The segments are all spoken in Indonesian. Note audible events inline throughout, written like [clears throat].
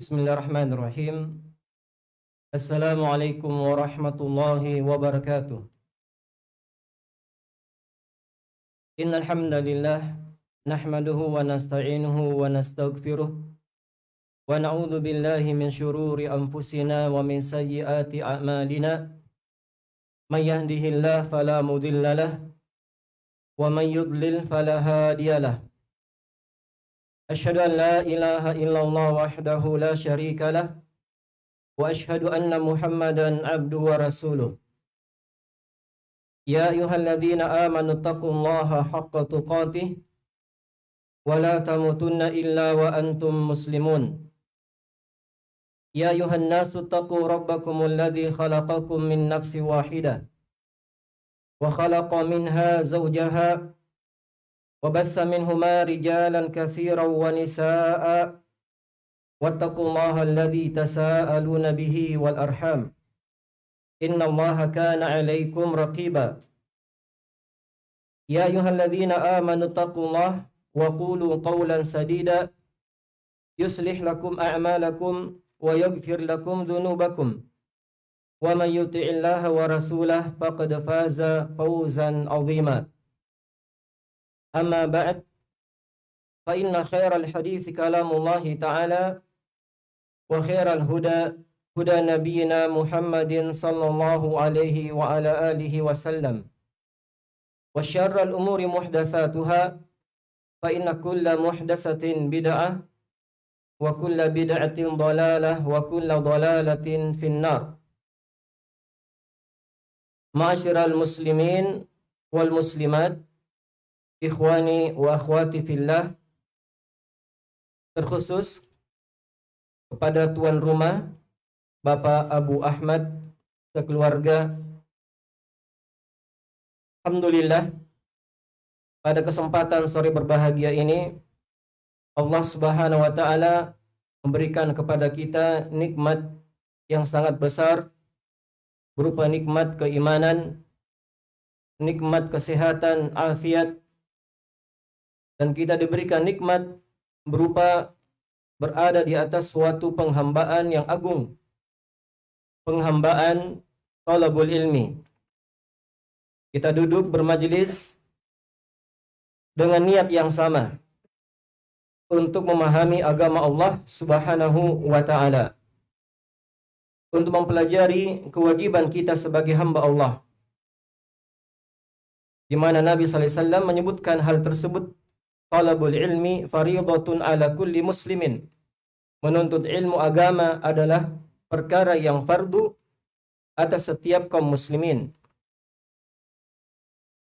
Bismillahirrahmanirrahim. Assalamualaikum warahmatullahi wabarakatuh. Innal hamdalillah nahmaduhu wa nasta'inuhu wa nastaghfiruh wa na'udzu billahi min shururi anfusina wa min sayyiati a'malina. May yahdihillahu fala mudilla lahu wa man yudlil fala hadiya. أشهد أن لا إله إلا الله وحده لا شريك له وأشهد أن محمدا عبده ورسوله يا أيها الذين آمنوا اتقوا الله حق تقاته ولا تموتن إلا وأنتم مسلمون يا أيها الناس اتقوا ربكم الذي خلقكم من نفس واحدة وخلق منها زوجها وبث منهما رجالا كثيرا ونساء واتقوا الله الذي تساءلون به والأرحام. إن الله كان عليكم رقيبا. يا أيها الذين آمنوا اتقوا الله وقولوا قولا سديدا. يصلح لكم أعمالكم ويغفر لكم ذنوبكم. ومن يطع الله ورسوله فقد فاز فوزا عظيما. أما بعد فإن خير الحديث كلام الله تعالى وخير الهدى هدى نبينا محمد صلى الله عليه وعلى آله وسلم. وشر الأمور محدثاتها فإن كل محدثة بدعة وكل بدعة ضلالة وكل ضلالة في النار. معاشر المسلمين والمسلمات ikhwani wa akhwati fillah terkhusus kepada tuan rumah Bapak Abu Ahmad sekeluarga. Alhamdulillah pada kesempatan sore berbahagia ini Allah Subhanahu wa taala memberikan kepada kita nikmat yang sangat besar berupa nikmat keimanan, nikmat kesehatan, afiat dan kita diberikan nikmat berupa berada di atas suatu penghambaan yang agung. Penghambaan talabul ilmi. Kita duduk bermajelis dengan niat yang sama untuk memahami agama Allah Subhanahu wa taala. Untuk mempelajari kewajiban kita sebagai hamba Allah. Di mana Nabi wasallam menyebutkan hal tersebut talabul ilmi faridatun ala kulli muslimin. Menuntut ilmu agama adalah perkara yang fardu atas setiap kaum muslimin.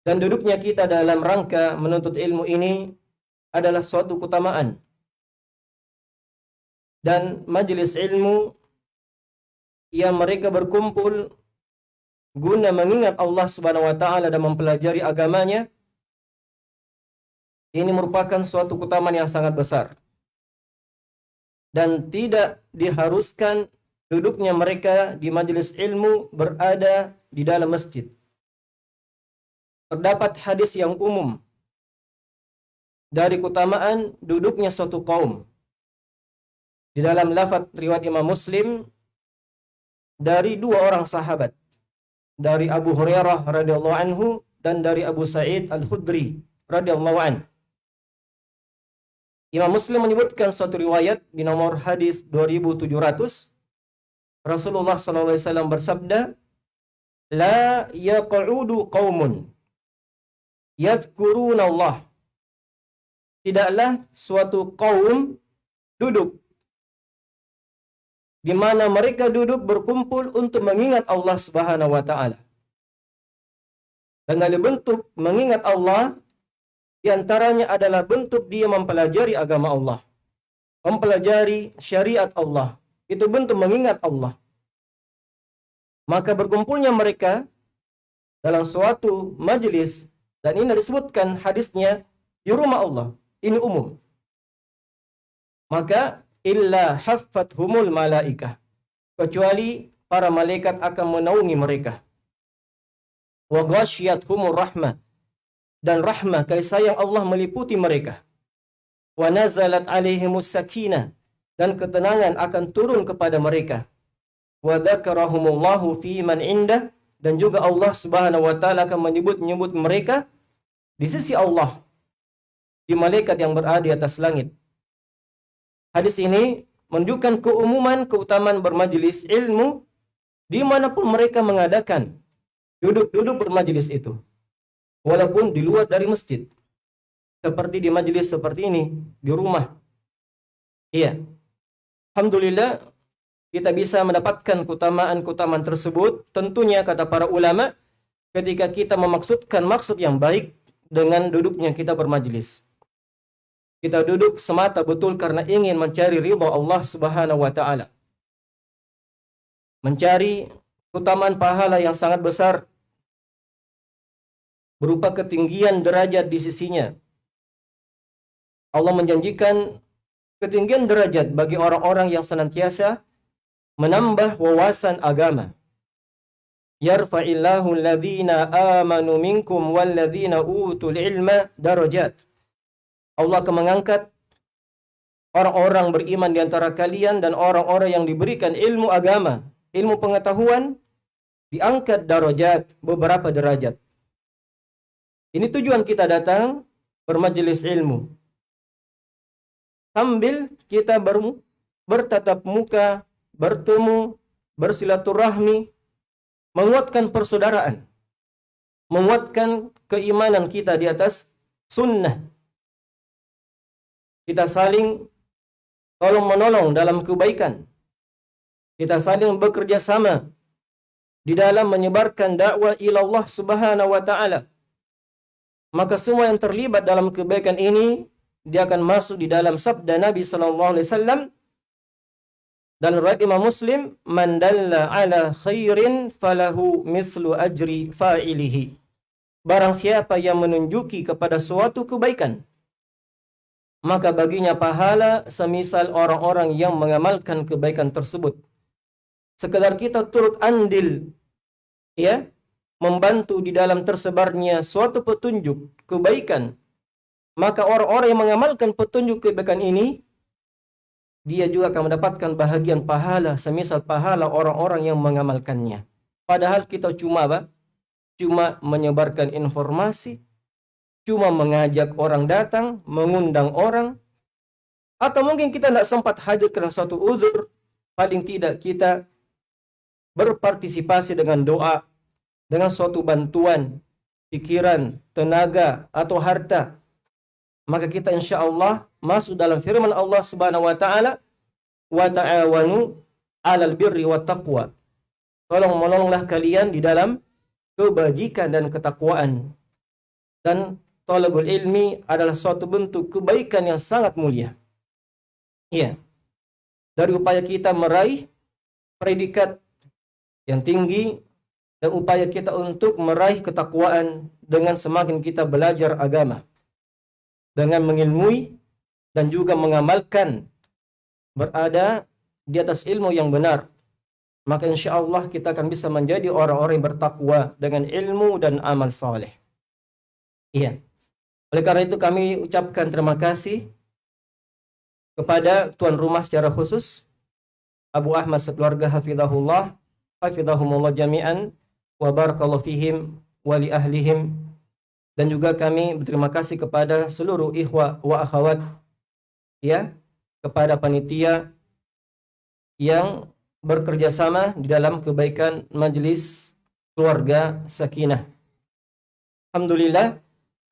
Dan duduknya kita dalam rangka menuntut ilmu ini adalah suatu keutamaan. Dan majelis ilmu yang mereka berkumpul guna mengingat Allah Subhanahu wa taala dan mempelajari agamanya ini merupakan suatu keutamaan yang sangat besar. Dan tidak diharuskan duduknya mereka di majelis ilmu berada di dalam masjid. Terdapat hadis yang umum dari keutamaan duduknya suatu kaum. Di dalam lafaz riwayat Imam Muslim dari dua orang sahabat. Dari Abu Hurairah radhiyallahu anhu dan dari Abu Sa'id Al-Khudri radhiyallahu anhu. Imam Muslim menyebutkan suatu riwayat di nomor hadis 2700 Rasulullah SAW bersabda La yaq'udu qaumun yadhkuruna Allah Tidaklah suatu kaum duduk di mana mereka duduk berkumpul untuk mengingat Allah Subhanahu wa taala. Dan bentuk mengingat Allah di antaranya adalah bentuk dia mempelajari agama Allah. Mempelajari syariat Allah. Itu bentuk mengingat Allah. Maka berkumpulnya mereka dalam suatu majelis dan ini disebutkan hadisnya di rumah Allah. Ini umum. Maka illa humul malaikah. Kecuali para malaikat akan menaungi mereka. Wa humur rahmah dan rahmah kasih sayang Allah meliputi mereka. Wa nazalat alaihimus sakinah dan ketenangan akan turun kepada mereka. Wa dzakarahumullahu fi man indah dan juga Allah Subhanahu wa taala akan menyebut-nyebut mereka di sisi Allah di malaikat yang berada di atas langit. Hadis ini menunjukkan keumuman keutamaan bermajelis ilmu di mana pun mereka mengadakan duduk-duduk bermajelis itu. Walaupun di luar dari masjid. Seperti di majelis seperti ini, di rumah. Iya. Alhamdulillah kita bisa mendapatkan keutamaan-keutamaan tersebut tentunya kata para ulama ketika kita memaksudkan maksud yang baik dengan duduknya kita bermajelis. Kita duduk semata betul karena ingin mencari ridha Allah Subhanahu wa taala. Mencari keutamaan pahala yang sangat besar berupa ketinggian derajat di sisinya. Allah menjanjikan ketinggian derajat bagi orang-orang yang senantiasa menambah wawasan agama. Yarfa'illahu alladhina amanu minkum walladhina utul ilma darajat. Allah akan mengangkat orang-orang beriman di antara kalian dan orang-orang yang diberikan ilmu agama, ilmu pengetahuan diangkat darajat beberapa derajat. Ini tujuan kita datang bermajelis ilmu. Sambil kita ber, bertatap muka, bertemu, bersilaturahmi, menguatkan persaudaraan, menguatkan keimanan kita di atas sunnah. Kita saling tolong menolong dalam kebaikan. Kita saling bekerja sama di dalam menyebarkan dakwah ila Allah Subhanahu wa taala. Maka semua yang terlibat dalam kebaikan ini dia akan masuk di dalam sabda Nabi sallallahu alaihi wasallam. Dan riwayat Imam Muslim man dalla ala khairin falahu mislu ajri fa'ilihi. Barang siapa yang menunjuki kepada suatu kebaikan maka baginya pahala semisal orang-orang yang mengamalkan kebaikan tersebut. Sekedar kita turut andil ya membantu di dalam tersebarnya suatu petunjuk kebaikan maka orang-orang yang mengamalkan petunjuk kebaikan ini dia juga akan mendapatkan bahagian pahala semisal pahala orang-orang yang mengamalkannya. Padahal kita cuma apa? Cuma menyebarkan informasi, cuma mengajak orang datang, mengundang orang, atau mungkin kita tidak sempat hadir karena suatu uzur, paling tidak kita berpartisipasi dengan doa, dengan suatu bantuan, pikiran, tenaga, atau harta, maka kita insya Allah masuk dalam firman Allah Subhanahu wa taala wa ta'awanu 'alal birri wat taqwa. Tolong menolonglah kalian di dalam kebajikan dan ketakwaan. Dan talabul ilmi adalah suatu bentuk kebaikan yang sangat mulia. Iya. Dari upaya kita meraih predikat yang tinggi dan upaya kita untuk meraih ketakwaan dengan semakin kita belajar agama dengan mengilmui dan juga mengamalkan berada di atas ilmu yang benar maka insya Allah kita akan bisa menjadi orang-orang yang bertakwa dengan ilmu dan amal saleh. Iya. Oleh karena itu kami ucapkan terima kasih kepada tuan rumah secara khusus Abu Ahmad sekeluarga hafizahullah, hafizahumullah jami'an wa barakallahu fihim wa li ahlihim dan juga kami berterima kasih kepada seluruh ikhwah wa akhwat ya kepada panitia yang bekerja sama di dalam kebaikan majelis keluarga sakinah. Alhamdulillah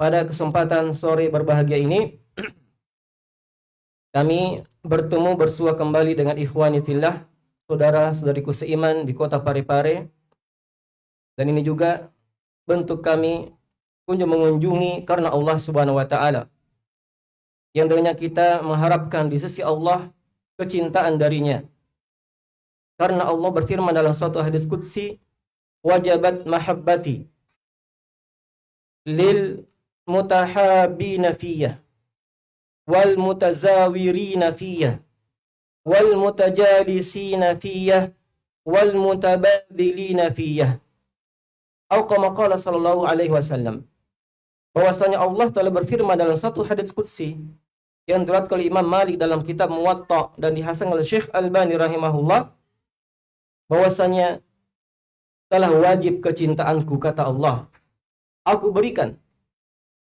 pada kesempatan sore berbahagia ini [clears throat] kami bertemu bersua kembali dengan ikhwani fillah saudara-saudariku seiman di kota Parepare dan ini juga bentuk kami kunjung mengunjungi karena Allah Subhanahu wa taala. Yang dengannya kita mengharapkan di sisi Allah kecintaan darinya. Karena Allah berfirman dalam suatu hadis qudsi, "Wajabat mahabbati lil mutahabina fiyah wal mutazawirina fiyah wal mutajalisina fiyah wal mutabadzilina fiyah." Atau kama sallallahu alaihi wasallam bahwasanya Allah telah berfirman dalam satu hadis qudsi yang diriwayatkan oleh Imam Malik dalam kitab Muwatta dan dihasan oleh Syekh Albani rahimahullah bahwasanya telah wajib kecintaanku kata Allah. Aku berikan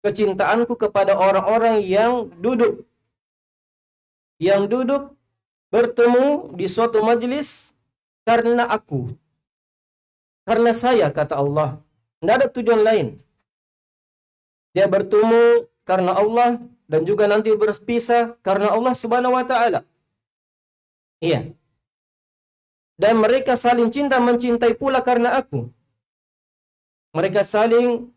kecintaanku kepada orang-orang yang duduk yang duduk bertemu di suatu majelis karena aku. Karena saya kata Allah. Tidak ada tujuan lain. Dia bertemu karena Allah dan juga nanti berpisah karena Allah Subhanahu wa taala. Iya. Dan mereka saling cinta mencintai pula karena aku. Mereka saling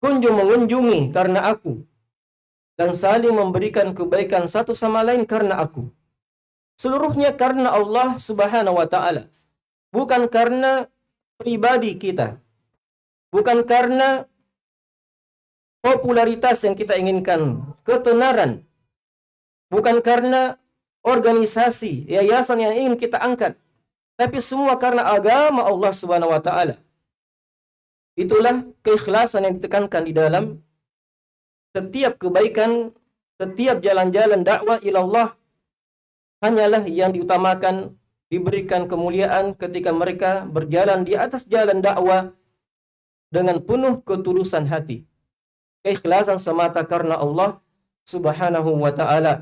kunjung mengunjungi karena aku dan saling memberikan kebaikan satu sama lain karena aku. Seluruhnya karena Allah Subhanahu wa taala. Bukan karena pribadi kita. Bukan karena popularitas yang kita inginkan, ketenaran, bukan karena organisasi, yayasan yang ingin kita angkat, tapi semua karena agama Allah Subhanahu wa taala. Itulah keikhlasan yang ditekankan di dalam setiap kebaikan, setiap jalan-jalan dakwah ilallah hanyalah yang diutamakan diberikan kemuliaan ketika mereka berjalan di atas jalan dakwah dengan penuh ketulusan hati keikhlasan semata karena Allah Subhanahu wa taala.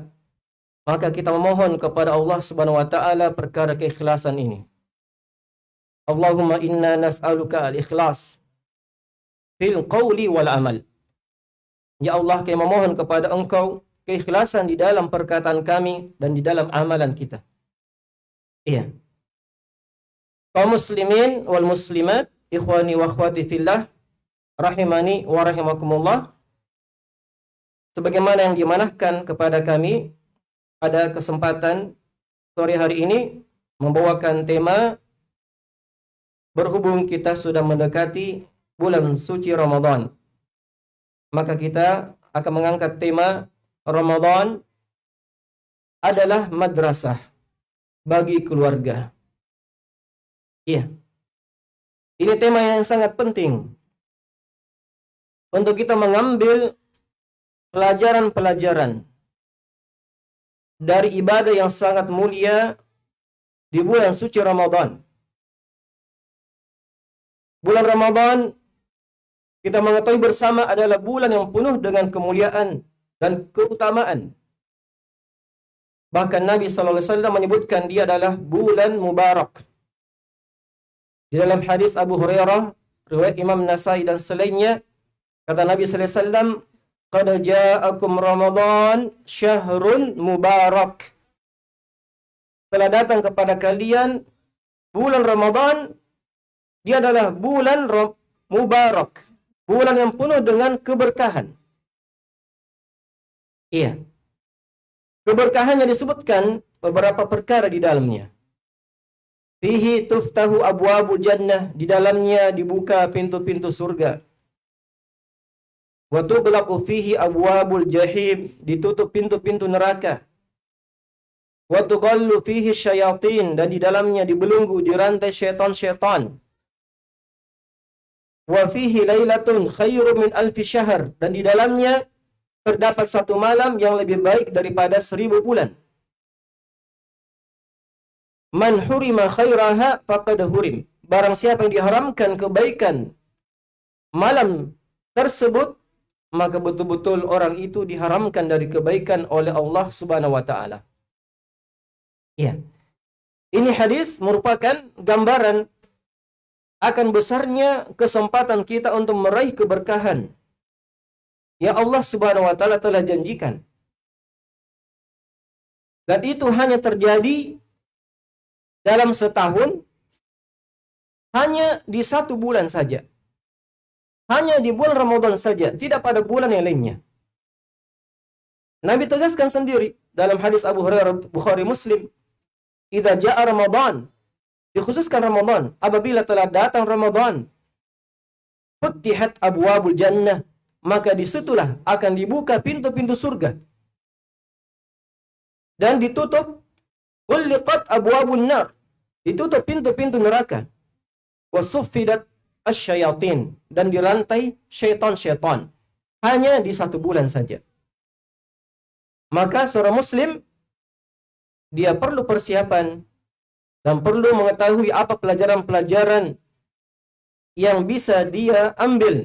Maka kita memohon kepada Allah Subhanahu wa taala perkara keikhlasan ini. Allahumma inna nas'aluka al-ikhlas fil qawli wal amal. Ya Allah, kami memohon kepada Engkau keikhlasan di dalam perkataan kami dan di dalam amalan kita. Iya. Kaum muslimin wal muslimat, ikhwani wa akhwati fillah, rahimani wa rahimakumullah. Sebagaimana yang dimanahkan kepada kami pada kesempatan sore hari ini membawakan tema berhubung kita sudah mendekati bulan suci Ramadan. Maka kita akan mengangkat tema Ramadan adalah madrasah bagi keluarga. Iya. Ini tema yang sangat penting untuk kita mengambil pelajaran-pelajaran dari ibadah yang sangat mulia di bulan suci Ramadan. Bulan Ramadan kita mengetahui bersama adalah bulan yang penuh dengan kemuliaan dan keutamaan. Bahkan Nabi wasallam menyebutkan dia adalah bulan mubarak. Di dalam hadis Abu Hurairah, riwayat Imam Nasai dan selainnya, kata Nabi wasallam, Qad ja'akum Ramadan syahrun mubarak. Telah datang kepada kalian bulan Ramadan dia adalah bulan mubarak. Bulan yang penuh dengan keberkahan. Iya. Keberkahannya disebutkan beberapa perkara di dalamnya. Fihi tuftahu abwabu jannah. Di dalamnya dibuka pintu-pintu surga. Wa tughlaqu fihi abwabul jahim, ditutup pintu-pintu neraka. Wa tughallu fihi syayatin dan di dalamnya dibelenggu dirantai syaitan-syaitan. Wa fihi lailatun khairum min alfi syahr dan di dalamnya terdapat satu malam yang lebih baik daripada seribu bulan. Man hurima khairaha faqad hurim. Barang siapa yang diharamkan kebaikan malam tersebut maka betul-betul orang itu diharamkan dari kebaikan oleh Allah Subhanahu wa taala. Ya. Ini hadis merupakan gambaran akan besarnya kesempatan kita untuk meraih keberkahan yang Allah Subhanahu wa taala telah janjikan. Dan itu hanya terjadi dalam setahun hanya di satu bulan saja. Hanya di bulan Ramadan saja, tidak pada bulan yang lainnya. Nabi tegaskan sendiri dalam hadis Abu Hurairah Bukhari Muslim, "Idza jaa Ramadan," dikhususkan Ramadan, apabila telah datang Ramadan, futihat abwabul jannah, maka di situlah akan dibuka pintu-pintu surga. Dan ditutup kulliqat abwabun nar, ditutup pintu-pintu neraka. Wasuffidat asyayatin dan dirantai syaitan-syaitan hanya di satu bulan saja. Maka seorang muslim dia perlu persiapan dan perlu mengetahui apa pelajaran-pelajaran yang bisa dia ambil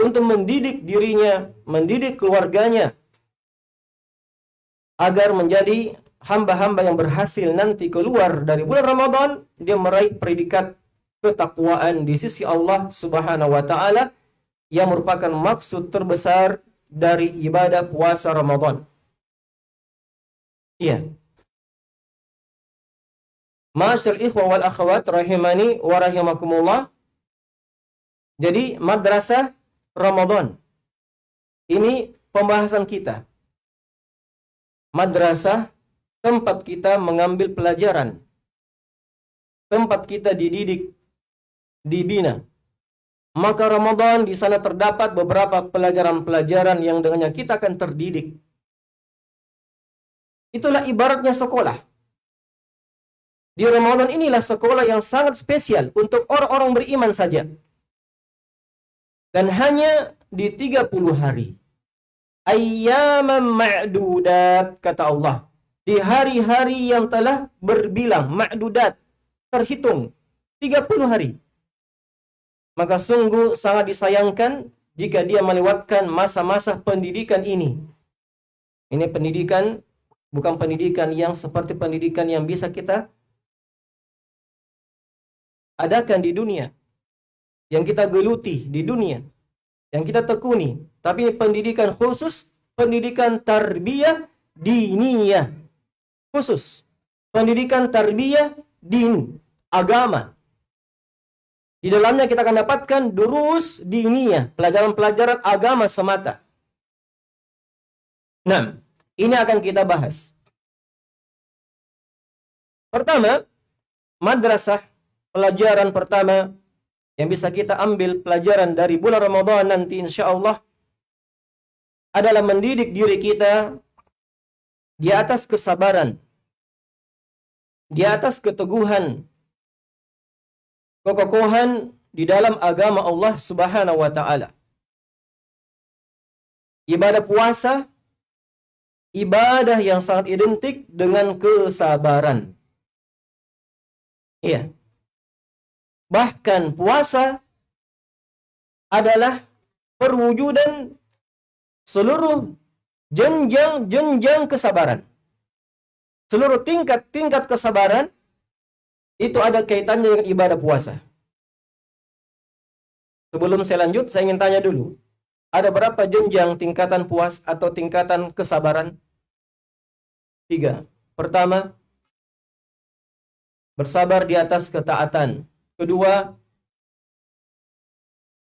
untuk mendidik dirinya, mendidik keluarganya agar menjadi hamba-hamba yang berhasil nanti keluar dari bulan Ramadan dia meraih predikat ketakwaan di sisi Allah Subhanahu wa taala yang merupakan maksud terbesar dari ibadah puasa Ramadan. Iya. Masyar ikhwa wal akhwat rahimani wa rahimakumullah. Jadi madrasah Ramadan. Ini pembahasan kita. Madrasah tempat kita mengambil pelajaran. Tempat kita dididik, dibina. Maka Ramadan di sana terdapat beberapa pelajaran-pelajaran yang dengannya kita akan terdidik. Itulah ibaratnya sekolah. Di Ramadan inilah sekolah yang sangat spesial untuk orang-orang beriman saja. Dan hanya di 30 hari. Ayyaman ma'dudat, kata Allah. Di hari-hari yang telah berbilang, ma'dudat, terhitung. 30 hari. Maka sungguh sangat disayangkan jika dia melewatkan masa-masa pendidikan ini. Ini pendidikan bukan pendidikan yang seperti pendidikan yang bisa kita adakan di dunia. Yang kita geluti di dunia. Yang kita tekuni. Tapi pendidikan khusus, pendidikan tarbiyah diniyah. Khusus. Pendidikan tarbiyah din, agama. Di dalamnya kita akan dapatkan durus diniyah, pelajaran-pelajaran agama semata. Nah, ini akan kita bahas. Pertama, madrasah pelajaran pertama yang bisa kita ambil pelajaran dari bulan Ramadan nanti insya Allah adalah mendidik diri kita di atas kesabaran, di atas keteguhan, kekokohan di dalam agama Allah Subhanahu wa taala. Ibadah puasa ibadah yang sangat identik dengan kesabaran. Iya. Bahkan puasa adalah perwujudan seluruh jenjang-jenjang kesabaran. Seluruh tingkat-tingkat kesabaran itu ada kaitannya dengan ibadah puasa. Sebelum saya lanjut, saya ingin tanya dulu. Ada berapa jenjang tingkatan puas atau tingkatan kesabaran? Tiga. Pertama, bersabar di atas ketaatan. Kedua,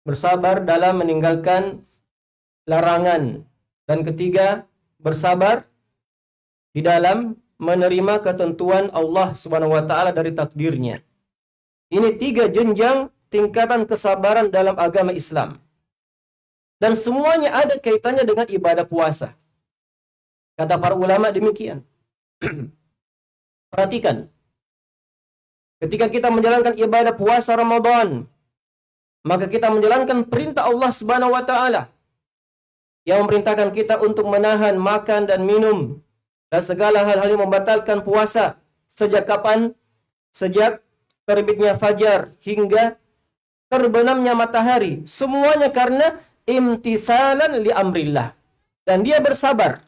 bersabar dalam meninggalkan larangan. Dan ketiga, bersabar di dalam menerima ketentuan Allah Subhanahu wa taala dari takdirnya. Ini tiga jenjang tingkatan kesabaran dalam agama Islam. Dan semuanya ada kaitannya dengan ibadah puasa. Kata para ulama demikian. [clears throat] Perhatikan. Ketika kita menjalankan ibadah puasa Ramadan, maka kita menjalankan perintah Allah Subhanahu wa taala yang memerintahkan kita untuk menahan makan dan minum dan segala hal-hal yang membatalkan puasa. Sejak kapan? Sejak terbitnya fajar hingga terbenamnya matahari. Semuanya karena imtithalan li amrillah. Dan dia bersabar.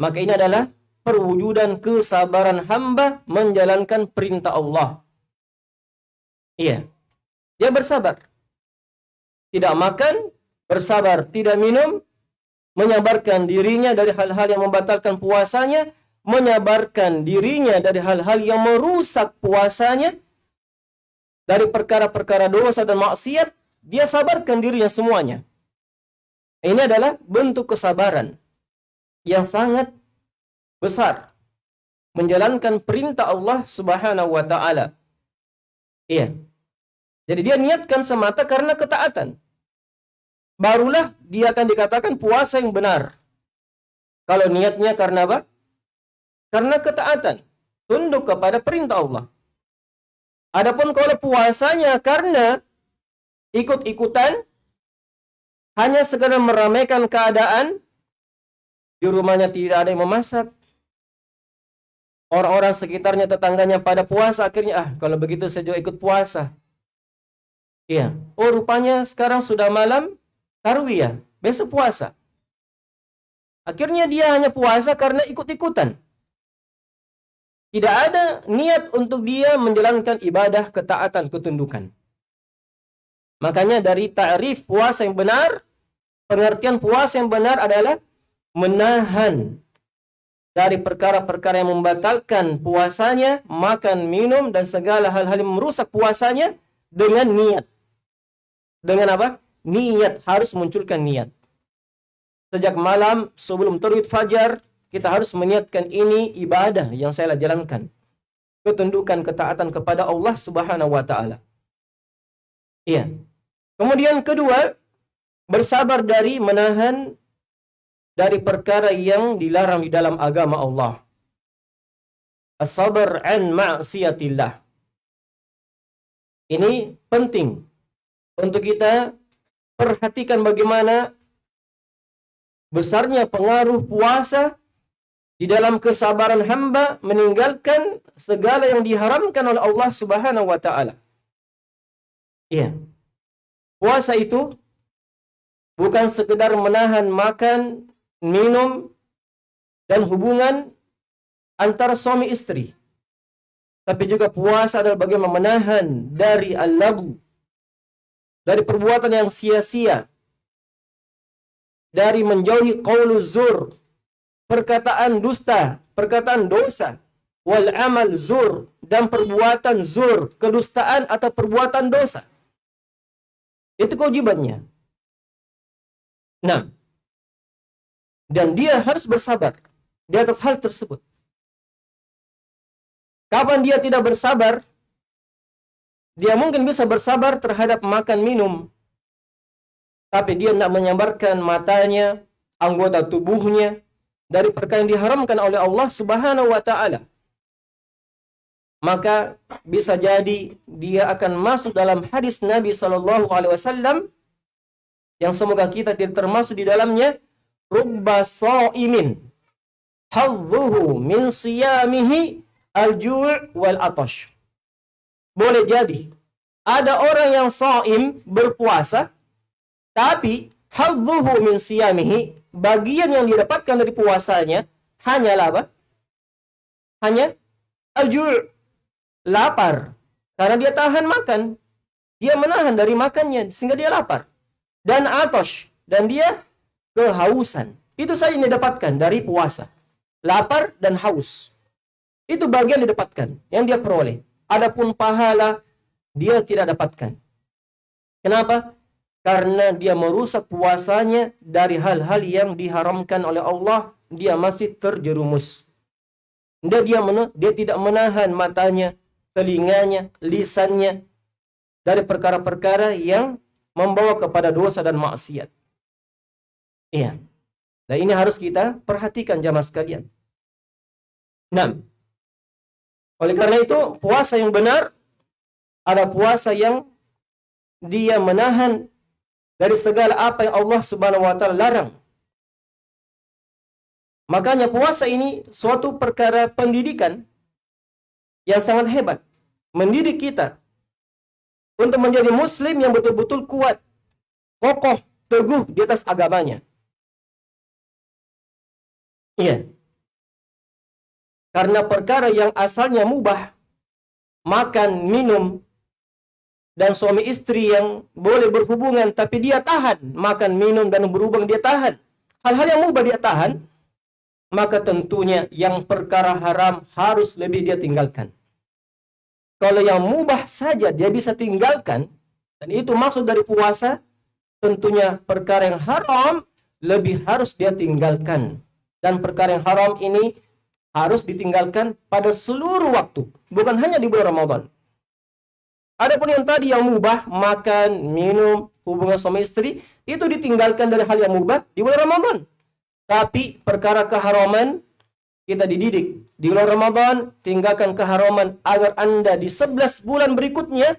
Maka ini adalah perwujudan kesabaran hamba menjalankan perintah Allah. Iya. Dia bersabar. Tidak makan, bersabar, tidak minum, menyabarkan dirinya dari hal-hal yang membatalkan puasanya, menyabarkan dirinya dari hal-hal yang merusak puasanya, dari perkara-perkara dosa dan maksiat, dia sabarkan dirinya semuanya. Ini adalah bentuk kesabaran yang sangat besar. Menjalankan perintah Allah subhanahu wa ta'ala. Iya. Jadi dia niatkan semata karena ketaatan. Barulah dia akan dikatakan puasa yang benar. Kalau niatnya karena apa? Karena ketaatan. Tunduk kepada perintah Allah. Adapun kalau puasanya karena ikut-ikutan hanya sekedar meramaikan keadaan di rumahnya tidak ada yang memasak. Orang-orang sekitarnya tetangganya pada puasa akhirnya ah kalau begitu saya juga ikut puasa. Iya. Oh rupanya sekarang sudah malam tarwiyah, besok puasa. Akhirnya dia hanya puasa karena ikut-ikutan. Tidak ada niat untuk dia menjalankan ibadah ketaatan ketundukan. Makanya dari ta'rif puasa yang benar, pengertian puasa yang benar adalah menahan dari perkara-perkara yang membatalkan puasanya, makan, minum, dan segala hal-hal yang merusak puasanya dengan niat. Dengan apa? Niat, harus munculkan niat. Sejak malam sebelum terbit fajar, kita harus meniatkan ini ibadah yang saya jalankan. Ketundukan ketaatan kepada Allah Subhanahu wa taala. Iya. Kemudian kedua, bersabar dari menahan dari perkara yang dilarang di dalam agama Allah. As-sabar an ma'siyatillah. Ini penting untuk kita perhatikan bagaimana besarnya pengaruh puasa di dalam kesabaran hamba meninggalkan segala yang diharamkan oleh Allah Subhanahu wa taala. Iya. Puasa itu bukan sekedar menahan makan, minum, dan hubungan antara suami istri. Tapi juga puasa adalah bagaimana menahan dari al-lagu, dari perbuatan yang sia-sia, dari menjauhi qaulu zur, perkataan dusta, perkataan dosa, wal amal zur, dan perbuatan zur, kedustaan atau perbuatan dosa. Itu kewajibannya. Nah, dan dia harus bersabar di atas hal tersebut. Kapan dia tidak bersabar? Dia mungkin bisa bersabar terhadap makan minum, tapi dia tidak menyabarkan matanya, anggota tubuhnya dari perkara yang diharamkan oleh Allah Subhanahu wa taala. Maka bisa jadi dia akan masuk dalam hadis Nabi Shallallahu alaihi wasallam yang semoga kita tidak termasuk di dalamnya rubba sa'imin hadzuhu min siyamihi al-ju' wal atash. Boleh jadi ada orang yang saim berpuasa tapi hadzuhu min siyamihi bagian yang didapatkan dari puasanya hanyalah apa? Hanya al-ju' lapar karena dia tahan makan. Dia menahan dari makannya sehingga dia lapar. Dan atosh dan dia kehausan. Itu saja yang didapatkan dari puasa. Lapar dan haus. Itu bagian didapatkan, yang dia peroleh. Adapun pahala, dia tidak dapatkan. Kenapa? Karena dia merusak puasanya dari hal-hal yang diharamkan oleh Allah, dia masih terjerumus. Dia, dia, dia tidak menahan matanya, telinganya, lisannya, dari perkara-perkara yang membawa kepada dosa dan maksiat. Iya. Nah ini harus kita perhatikan jamaah sekalian. Nah, oleh karena itu puasa yang benar ada puasa yang dia menahan dari segala apa yang Allah Subhanahu wa taala larang. Makanya puasa ini suatu perkara pendidikan yang sangat hebat. Mendidik kita untuk menjadi muslim yang betul-betul kuat, kokoh, teguh di atas agamanya. Iya. Karena perkara yang asalnya mubah, makan, minum, dan suami istri yang boleh berhubungan tapi dia tahan makan, minum, dan berhubung dia tahan. Hal-hal yang mubah dia tahan, maka tentunya yang perkara haram harus lebih dia tinggalkan. Kalau yang mubah saja dia bisa tinggalkan, dan itu maksud dari puasa, tentunya perkara yang haram lebih harus dia tinggalkan dan perkara yang haram ini harus ditinggalkan pada seluruh waktu, bukan hanya di bulan Ramadan. Adapun yang tadi yang mubah, makan, minum, hubungan suami istri, itu ditinggalkan dari hal yang mubah di bulan Ramadan. Tapi perkara keharaman kita dididik di bulan Ramadan, tinggalkan keharaman agar Anda di 11 bulan berikutnya,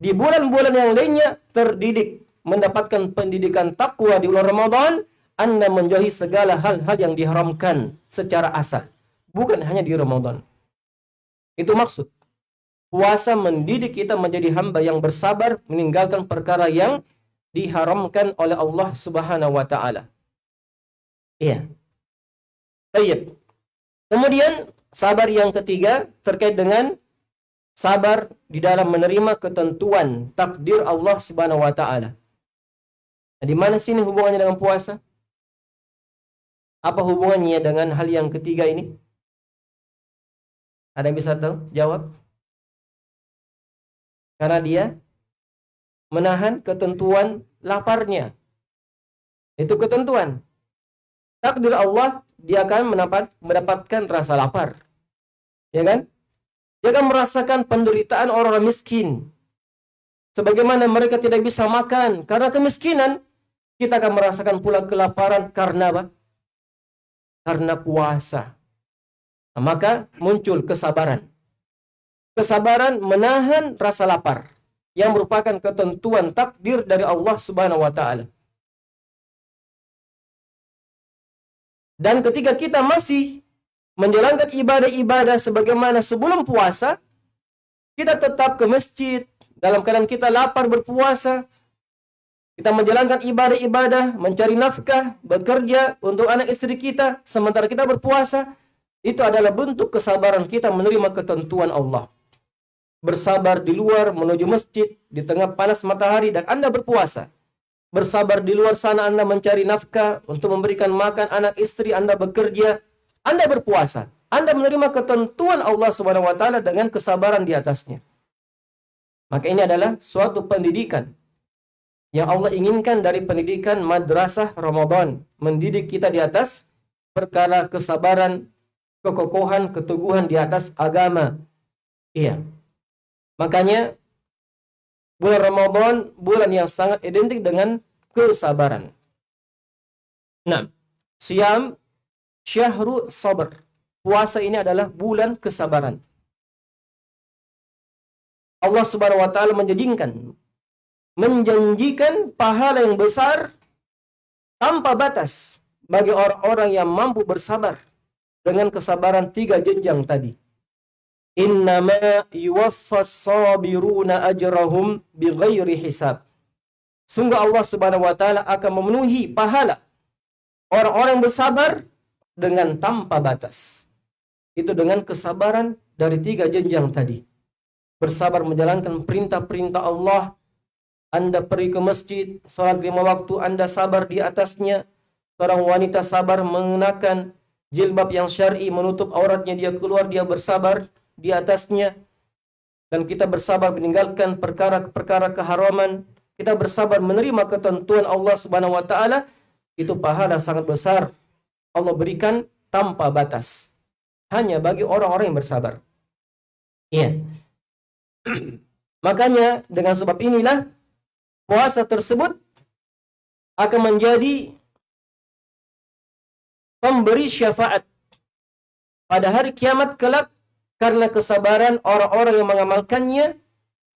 di bulan-bulan yang lainnya terdidik, mendapatkan pendidikan takwa di bulan Ramadan, Anda menjauhi segala hal-hal yang diharamkan secara asal. Bukan hanya di Ramadan. Itu maksud. Puasa mendidik kita menjadi hamba yang bersabar meninggalkan perkara yang diharamkan oleh Allah Subhanahu wa taala. Iya. Baik. Kemudian sabar yang ketiga terkait dengan sabar di dalam menerima ketentuan takdir Allah Subhanahu wa taala. Nah, di mana sini hubungannya dengan puasa? Apa hubungannya dengan hal yang ketiga ini? Ada yang bisa tahu? Jawab. Karena dia menahan ketentuan laparnya. Itu ketentuan. Takdir Allah, dia akan mendapat, mendapatkan rasa lapar. Ya kan? Dia akan merasakan penderitaan orang miskin. Sebagaimana mereka tidak bisa makan karena kemiskinan, kita akan merasakan pula kelaparan karena apa? Karena puasa. Nah, maka muncul kesabaran kesabaran menahan rasa lapar yang merupakan ketentuan takdir dari Allah Subhanahu wa taala. Dan ketika kita masih menjalankan ibadah-ibadah sebagaimana sebelum puasa, kita tetap ke masjid dalam keadaan kita lapar berpuasa. Kita menjalankan ibadah-ibadah, mencari nafkah, bekerja untuk anak istri kita sementara kita berpuasa. Itu adalah bentuk kesabaran kita menerima ketentuan Allah bersabar di luar menuju masjid di tengah panas matahari dan Anda berpuasa. Bersabar di luar sana Anda mencari nafkah untuk memberikan makan anak istri Anda bekerja. Anda berpuasa. Anda menerima ketentuan Allah taala dengan kesabaran di atasnya. Maka ini adalah suatu pendidikan yang Allah inginkan dari pendidikan madrasah Ramadan, mendidik kita di atas perkara kesabaran, kekokohan, keteguhan di atas agama. Iya, Makanya bulan Ramadan bulan yang sangat identik dengan kesabaran. Nah, siam syahru sabar. Puasa ini adalah bulan kesabaran. Allah Subhanahu wa taala menjadikan menjanjikan pahala yang besar tanpa batas bagi orang-orang yang mampu bersabar dengan kesabaran tiga jenjang tadi. Innama yuwaffas sabiruna ajrahum bighairi hisab. Sungguh Allah Subhanahu wa taala akan memenuhi pahala orang-orang bersabar dengan tanpa batas. Itu dengan kesabaran dari tiga jenjang tadi. Bersabar menjalankan perintah-perintah Allah. Anda pergi ke masjid, salat lima waktu, Anda sabar di atasnya. Seorang wanita sabar mengenakan jilbab yang syar'i menutup auratnya, dia keluar, dia bersabar di atasnya dan kita bersabar meninggalkan perkara-perkara keharaman, kita bersabar menerima ketentuan Allah Subhanahu wa taala, itu pahala sangat besar Allah berikan tanpa batas. Hanya bagi orang-orang yang bersabar. Iya. [clears throat] Makanya dengan sebab inilah puasa tersebut akan menjadi pemberi syafaat pada hari kiamat kelak karena kesabaran orang-orang yang mengamalkannya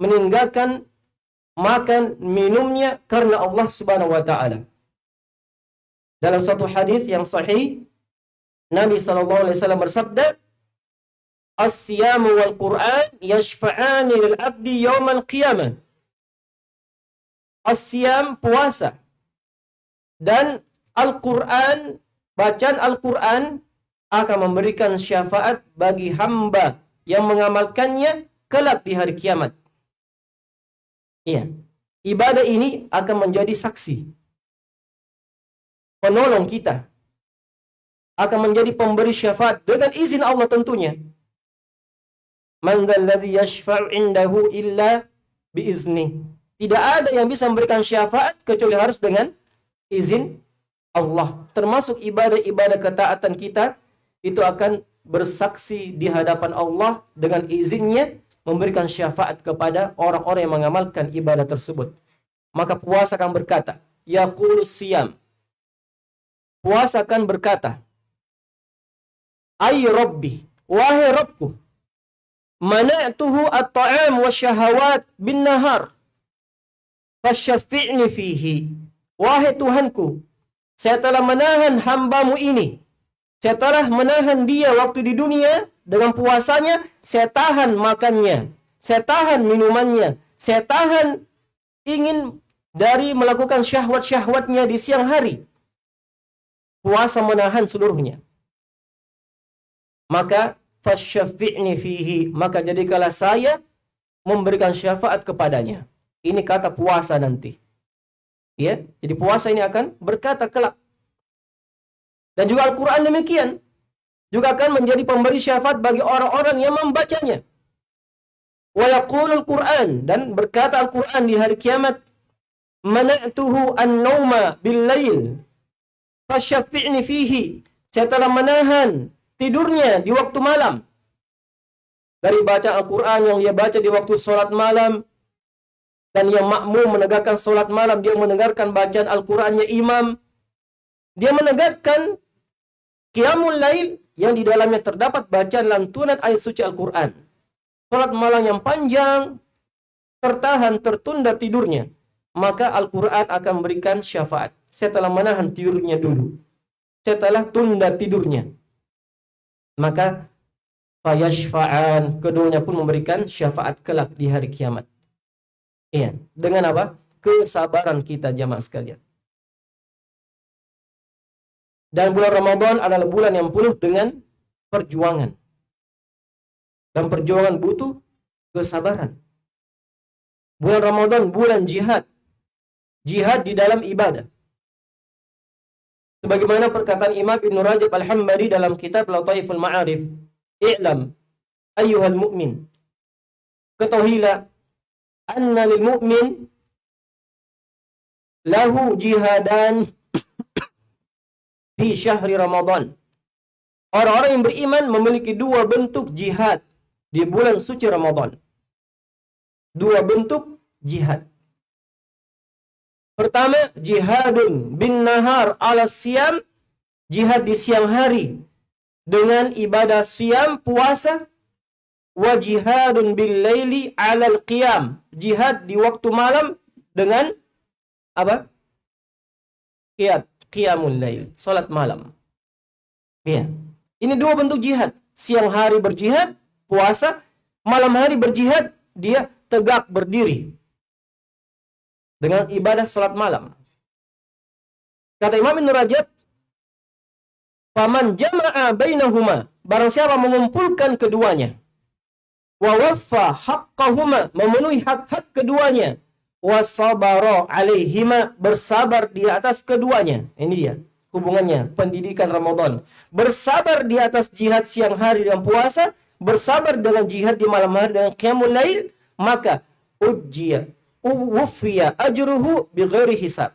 meninggalkan makan minumnya karena Allah Subhanahu wa taala. Dalam satu hadis yang sahih Nabi sallallahu alaihi wasallam bersabda As-siyamu wal Qur'an yashfa'ani lil 'abdi yaumal qiyamah. As-siyam puasa dan Al-Qur'an bacaan Al-Qur'an akan memberikan syafaat bagi hamba yang mengamalkannya kelak di hari kiamat. Iya. Ibadah ini akan menjadi saksi. Penolong kita. Akan menjadi pemberi syafaat dengan izin Allah tentunya. Man dzalladzi yashfa'u indahu illa biizni. Tidak ada yang bisa memberikan syafaat kecuali harus dengan izin Allah. Termasuk ibadah-ibadah ketaatan kita itu akan bersaksi di hadapan Allah dengan izinnya memberikan syafaat kepada orang-orang yang mengamalkan ibadah tersebut. Maka puasa akan berkata, Yaqul siyam. Puasa akan berkata, Ay Rabbi, wahai Rabbku, mana'tuhu at-ta'am wa syahawat bin nahar. Fasyafi'ni fihi. Wahai Tuhanku, Saya telah menahan hambamu ini. Saya telah menahan dia waktu di dunia dengan puasanya. Saya tahan makannya. Saya tahan minumannya. Saya tahan ingin dari melakukan syahwat-syahwatnya di siang hari. Puasa menahan seluruhnya. Maka fasyafi'ni fihi. Maka jadikanlah saya memberikan syafaat kepadanya. Ini kata puasa nanti. Ya, jadi puasa ini akan berkata kelak. Dan juga Al-Quran demikian. Juga akan menjadi pemberi syafaat bagi orang-orang yang membacanya. Wa yaqulul Quran dan berkata Al-Quran di hari kiamat, "Mana'tuhu an-nauma bil-lail, fasyafi'ni fihi." Saya telah menahan tidurnya di waktu malam. Dari baca Al-Quran yang dia baca di waktu sholat malam, dan yang makmum menegakkan sholat malam, dia mendengarkan bacaan Al-Qurannya imam, dia menegakkan Qiyamul Lail yang di dalamnya terdapat bacaan lantunan ayat suci Al-Quran. Sholat malam yang panjang, tertahan, tertunda tidurnya. Maka Al-Quran akan memberikan syafaat. Saya telah menahan tidurnya dulu. Saya telah tunda tidurnya. Maka fayashfa'an keduanya pun memberikan syafaat kelak di hari kiamat. Iya, dengan apa? Kesabaran kita jamaah sekalian. Dan bulan Ramadan adalah bulan yang penuh dengan perjuangan. Dan perjuangan butuh kesabaran. Bulan Ramadan bulan jihad. Jihad di dalam ibadah. Sebagaimana perkataan Imam Ibn Rajab Al-Hambali dalam kitab Lataiful Ma'arif. I'lam ayyuhal mu'min. Ketahuilah anna lil mu'min lahu jihadan fi syahri Ramadan. Orang-orang yang beriman memiliki dua bentuk jihad di bulan suci Ramadan. Dua bentuk jihad. Pertama, jihadun bin nahar ala siam, jihad di siang hari dengan ibadah siam puasa wa jihadun bil laili alal qiyam. Jihad di waktu malam dengan apa? Qiyat qiyamul lail salat malam. Ya ini dua bentuk jihad. Siang hari berjihad puasa malam hari berjihad dia tegak berdiri dengan ibadah salat malam. Kata Imam Ibn Rajab Paman jama'a bainahuma. Barang siapa mengumpulkan keduanya wa waffa haqqahuma memenuhi hak-hak keduanya. Wa sabara alaihima bersabar di atas keduanya. Ini dia hubungannya pendidikan Ramadan. Bersabar di atas jihad siang hari dan puasa bersabar dengan jihad di malam hari dengan qiyamul lail maka ujjiya wufiya ajruhu bighairi hisab.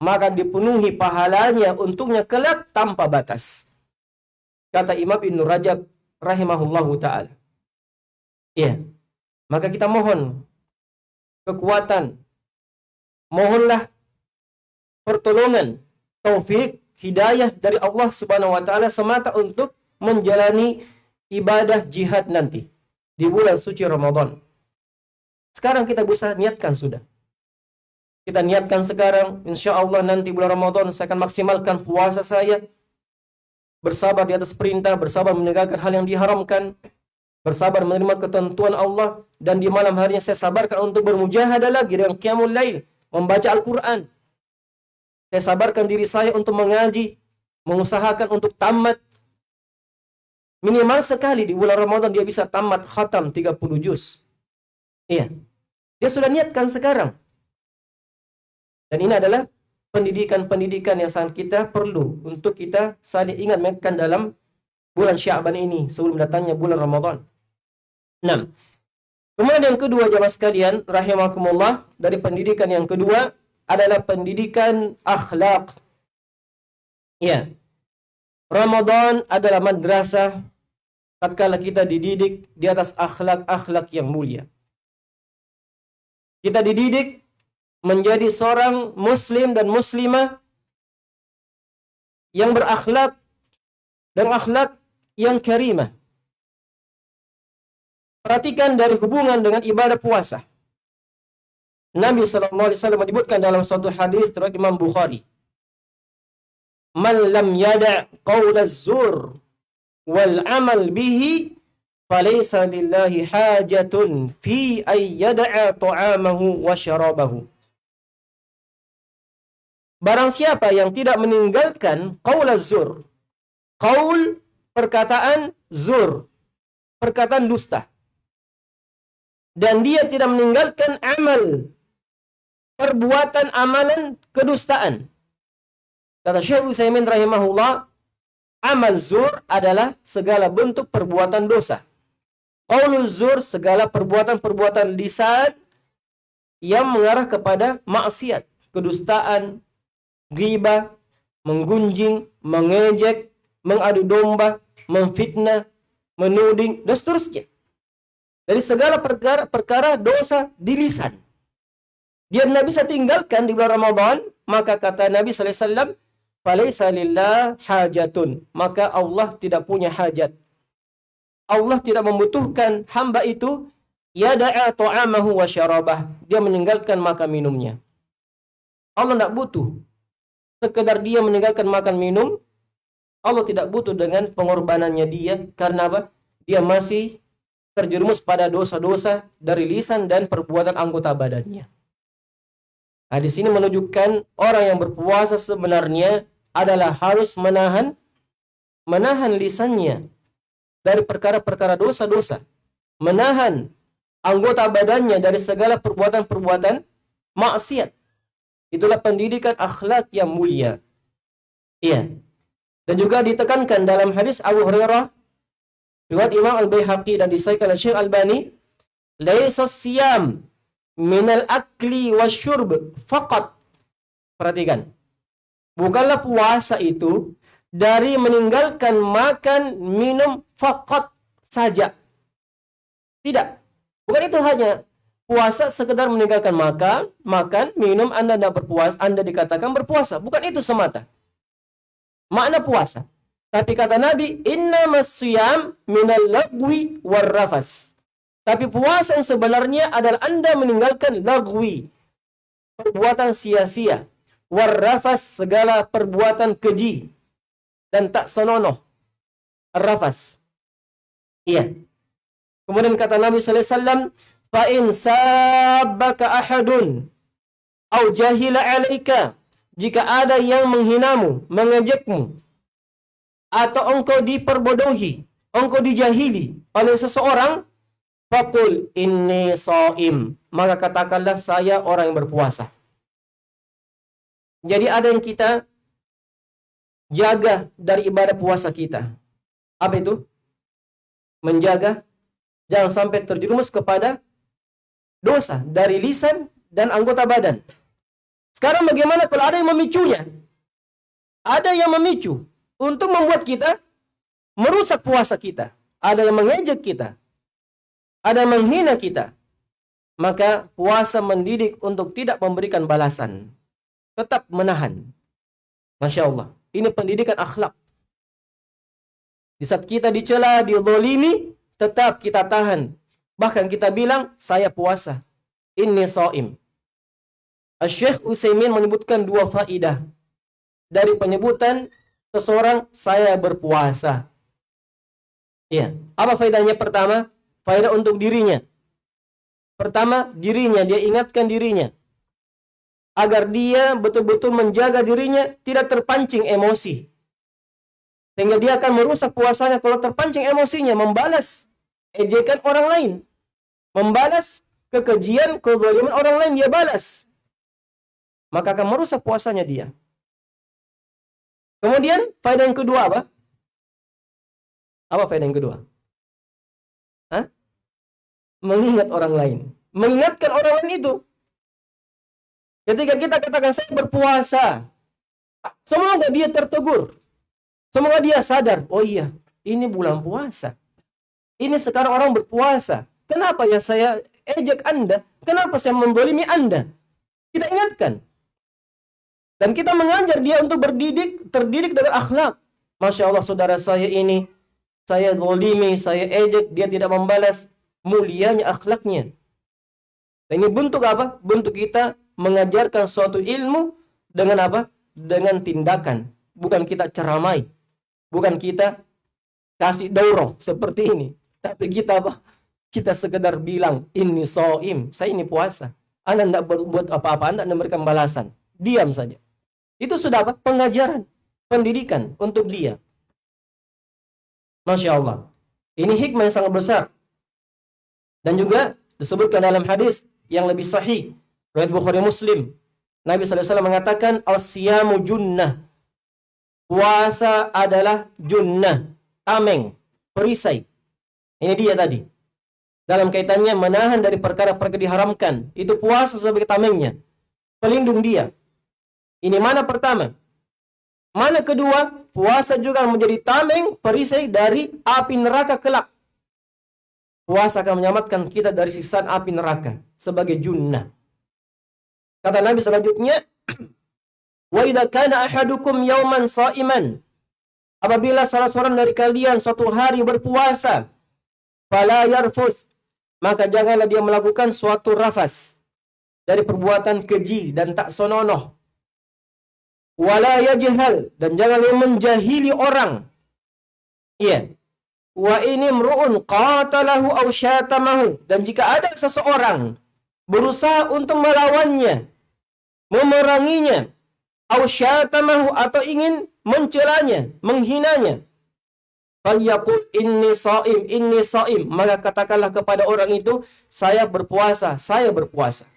Maka dipenuhi pahalanya untuknya kelak tanpa batas. Kata Imam Ibn Rajab rahimahullahu taala Ya. Maka kita mohon kekuatan. Mohonlah pertolongan, taufik, hidayah dari Allah Subhanahu wa taala semata untuk menjalani ibadah jihad nanti di bulan suci Ramadan. Sekarang kita bisa niatkan sudah. Kita niatkan sekarang, insya Allah nanti bulan Ramadan saya akan maksimalkan puasa saya. Bersabar di atas perintah, bersabar menegakkan hal yang diharamkan, bersabar menerima ketentuan Allah dan di malam harinya saya sabarkan untuk bermujahadah lagi dengan qiyamul lail, membaca Al-Qur'an. Saya sabarkan diri saya untuk mengaji, mengusahakan untuk tamat minimal sekali di bulan Ramadan dia bisa tamat khatam 30 juz. Iya. Dia sudah niatkan sekarang. Dan ini adalah pendidikan-pendidikan yang sangat kita perlu untuk kita saling ingat mengingatkan dalam bulan Syaban ini sebelum datangnya bulan Ramadan. 6. Kemudian yang kedua jamaah sekalian rahimakumullah dari pendidikan yang kedua adalah pendidikan akhlak. Ya. Ramadan adalah madrasah tatkala kita dididik di atas akhlak-akhlak yang mulia. Kita dididik menjadi seorang muslim dan muslimah yang berakhlak dan akhlak yang karimah. Perhatikan dari hubungan dengan ibadah puasa. Nabi SAW menyebutkan dalam suatu hadis terhadap Imam Bukhari. man lam yada' zur wal amal bihi falaysa lillahi hajatun fi ay yada'a ta'amahu wa syarabahu. Barang siapa yang tidak meninggalkan qaul zur, qaul perkataan zur, perkataan dusta. Dan dia tidak meninggalkan amal, perbuatan amalan kedustaan. Kata Syekh Utsaimin rahimahullah, amal zur adalah segala bentuk perbuatan dosa. Qaulul zur segala perbuatan-perbuatan lisan yang mengarah kepada maksiat, kedustaan, ghibah, menggunjing, mengejek, mengadu domba, memfitnah, menuding, dan seterusnya. Dari segala perkara, perkara dosa di lisan. Dia tidak bisa tinggalkan di bulan Ramadan, maka kata Nabi wasallam, "Falaisa lillah hajatun." Maka Allah tidak punya hajat. Allah tidak membutuhkan hamba itu yada'a ta'amahu wa syarabah. Dia meninggalkan makan minumnya. Allah tidak butuh sekedar dia meninggalkan makan minum. Allah tidak butuh dengan pengorbanannya dia karena apa? Dia masih terjerumus pada dosa-dosa dari lisan dan perbuatan anggota badannya. Nah, di sini menunjukkan orang yang berpuasa sebenarnya adalah harus menahan menahan lisannya dari perkara-perkara dosa-dosa, menahan anggota badannya dari segala perbuatan-perbuatan maksiat. Itulah pendidikan akhlak yang mulia. Iya. Dan juga ditekankan dalam hadis Abu Hurairah riwayat Imam Al-Baihaqi dan disahihkan oleh Syekh Albani, "Laisa siyam minal akli wasyurb faqat." Perhatikan. Bukanlah puasa itu dari meninggalkan makan minum faqat saja. Tidak. Bukan itu hanya puasa sekedar meninggalkan makan, makan, minum, Anda tidak berpuasa, Anda dikatakan berpuasa. Bukan itu semata. Makna puasa. Tapi kata Nabi, inna masyam minal lagwi warrafas. Tapi puasa yang sebenarnya adalah Anda meninggalkan lagwi. Perbuatan sia-sia. Warrafas segala perbuatan keji. Dan tak senonoh. Rafas. Iya. Kemudian kata Nabi sallallahu alaihi wasallam, fa ahadun au jahila alaika jika ada yang menghinamu, mengejekmu atau engkau diperbodohi, engkau dijahili oleh seseorang, fakul inni saim. Maka katakanlah saya orang yang berpuasa. Jadi ada yang kita jaga dari ibadah puasa kita. Apa itu? Menjaga jangan sampai terjerumus kepada dosa dari lisan dan anggota badan. Sekarang bagaimana kalau ada yang memicunya? Ada yang memicu untuk membuat kita merusak puasa kita. Ada yang mengejek kita. Ada yang menghina kita. Maka puasa mendidik untuk tidak memberikan balasan. Tetap menahan. Masya Allah. Ini pendidikan akhlak. Di saat kita dicela, dizolimi, tetap kita tahan Bahkan kita bilang, saya puasa. Ini so'im. Syekh Utsaimin menyebutkan dua faidah dari penyebutan seseorang saya berpuasa. Ya, apa faedahnya pertama? Faedah untuk dirinya. Pertama, dirinya dia ingatkan dirinya agar dia betul-betul menjaga dirinya tidak terpancing emosi. Sehingga dia akan merusak puasanya kalau terpancing emosinya membalas ejekan orang lain membalas kekejian, kezaliman orang lain dia balas. Maka akan merusak puasanya dia. Kemudian faedah yang kedua apa? Apa faedah yang kedua? Hah? Mengingat orang lain. Mengingatkan orang lain itu. Ketika kita katakan saya berpuasa, semoga dia tertegur. Semoga dia sadar, oh iya, ini bulan puasa. Ini sekarang orang berpuasa. Kenapa ya saya ejek Anda? Kenapa saya mendolimi Anda? Kita ingatkan. Dan kita mengajar dia untuk berdidik, terdidik dengan akhlak. Masya Allah saudara saya ini, saya zolimi, saya ejek, dia tidak membalas. Mulianya akhlaknya. Dan ini bentuk apa? Bentuk kita mengajarkan suatu ilmu dengan apa? Dengan tindakan. bukan kita ceramai, bukan kita kasih daurah seperti ini, tapi kita apa? Kita sekedar bilang ini soim, saya ini puasa. Anda tidak berbuat apa-apa, Anda tidak memberikan balasan. Diam saja. Itu sudah apa? Pengajaran, pendidikan untuk dia. Masya Allah. Ini hikmah yang sangat besar. Dan juga disebutkan dalam hadis yang lebih sahih. Riwayat Bukhari Muslim. Nabi SAW mengatakan, Al-siyamu junnah. Puasa adalah junnah. Tameng. Perisai. Ini dia tadi. Dalam kaitannya menahan dari perkara-perkara diharamkan. Itu puasa sebagai tamengnya. Pelindung dia. Ini mana pertama? Mana kedua? Puasa juga menjadi tameng perisai dari api neraka kelak. Puasa akan menyelamatkan kita dari sisaan api neraka sebagai junnah. Kata Nabi selanjutnya, [clears throat] "Wa idza kana ahadukum yawman sha'iman" Apabila salah seorang dari kalian suatu hari berpuasa, fala yarfus, maka janganlah dia melakukan suatu rafas dari perbuatan keji dan tak sononoh wala yajhal dan jangan menjahili orang. Iya. Wa ini mru'un qatalahu aw syatamahu dan jika ada seseorang berusaha untuk melawannya, memeranginya, aw syatamahu atau ingin mencelanya, menghinanya, Falyaqul inni saim, inni saim. Maka katakanlah kepada orang itu, saya berpuasa, saya berpuasa.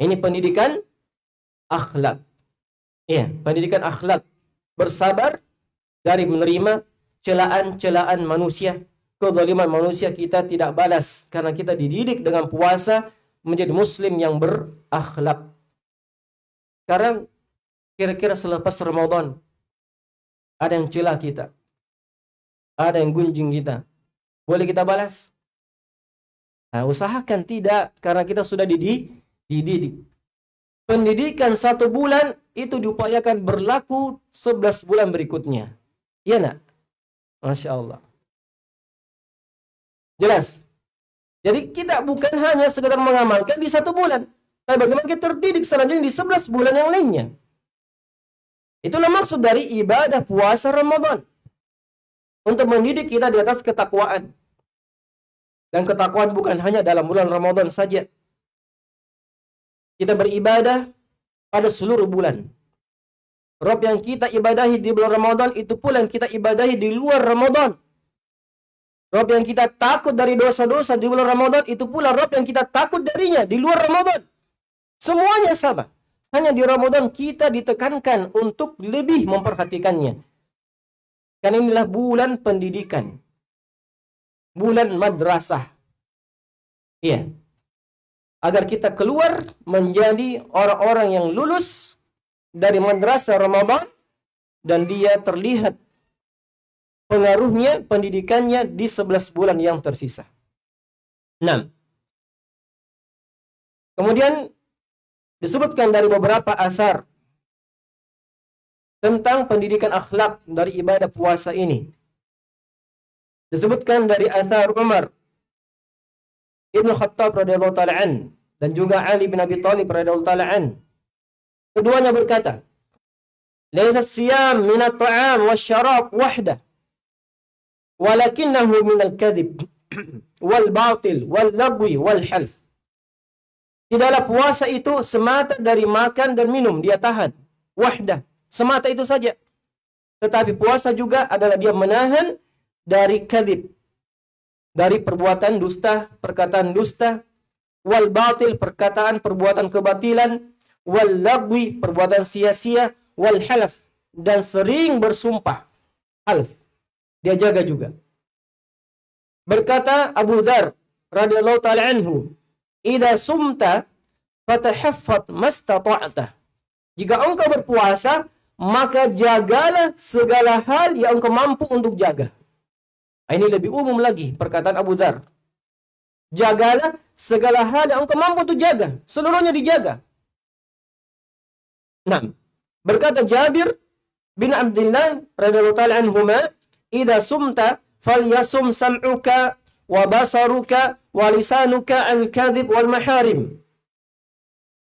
Ini pendidikan akhlak. Iya, pendidikan akhlak. Bersabar dari menerima celaan-celaan manusia. Kezaliman manusia kita tidak balas. Karena kita dididik dengan puasa menjadi muslim yang berakhlak. Sekarang kira-kira selepas Ramadan ada yang celah kita. Ada yang gunjing kita. Boleh kita balas? Nah, usahakan tidak karena kita sudah dididik. Pendidikan satu bulan itu diupayakan berlaku 11 bulan berikutnya. Iya nak? Masya Allah. Jelas? Jadi kita bukan hanya sekedar mengamalkan di satu bulan. Tapi bagaimana kita terdidik selanjutnya di 11 bulan yang lainnya. Itulah maksud dari ibadah puasa Ramadan. Untuk mendidik kita di atas ketakwaan. Dan ketakwaan bukan hanya dalam bulan Ramadan saja. Kita beribadah pada seluruh bulan. Rob yang kita ibadahi di bulan Ramadan itu pula yang kita ibadahi di luar Ramadan. Rob yang kita takut dari dosa-dosa di bulan Ramadan itu pula Rob yang kita takut darinya di luar Ramadan. Semuanya sama. Hanya di Ramadan kita ditekankan untuk lebih memperhatikannya. Karena inilah bulan pendidikan. Bulan madrasah. Iya agar kita keluar menjadi orang-orang yang lulus dari madrasah Ramadan dan dia terlihat pengaruhnya pendidikannya di 11 bulan yang tersisa. 6. Kemudian disebutkan dari beberapa asar tentang pendidikan akhlak dari ibadah puasa ini. Disebutkan dari asar Umar Ibnu Khattab radhiyallahu taala an dan juga Ali bin Abi Thalib radhiyallahu taala an. Keduanya berkata, "Laisa siyam min at-ta'am wasyarab wahda, walakinahu min al-kadhib [clears throat] wal batil wal lagwi wal half." Tidaklah puasa itu semata dari makan dan minum, dia tahan. Wahdah, semata itu saja. Tetapi puasa juga adalah dia menahan dari kadhib, dari perbuatan dusta, perkataan dusta, wal batil, perkataan perbuatan kebatilan, wal lagwi, perbuatan sia-sia, wal halaf, dan sering bersumpah. Half. Dia jaga juga. Berkata Abu Dhar radhiyallahu taala anhu, "Idza sumta fatahaffat mastata'ta." Jika engkau berpuasa, maka jagalah segala hal yang engkau mampu untuk jaga. Ini lebih umum lagi perkataan Abu Dhar. Jagalah segala hal yang engkau mampu untuk jaga. Seluruhnya dijaga. Nah, berkata Jabir bin Abdullah radhiyallahu taala anhuma, "Idza sumta falyasum sam'uka wa basaruka wa lisanuka al-kadhib wal maharim."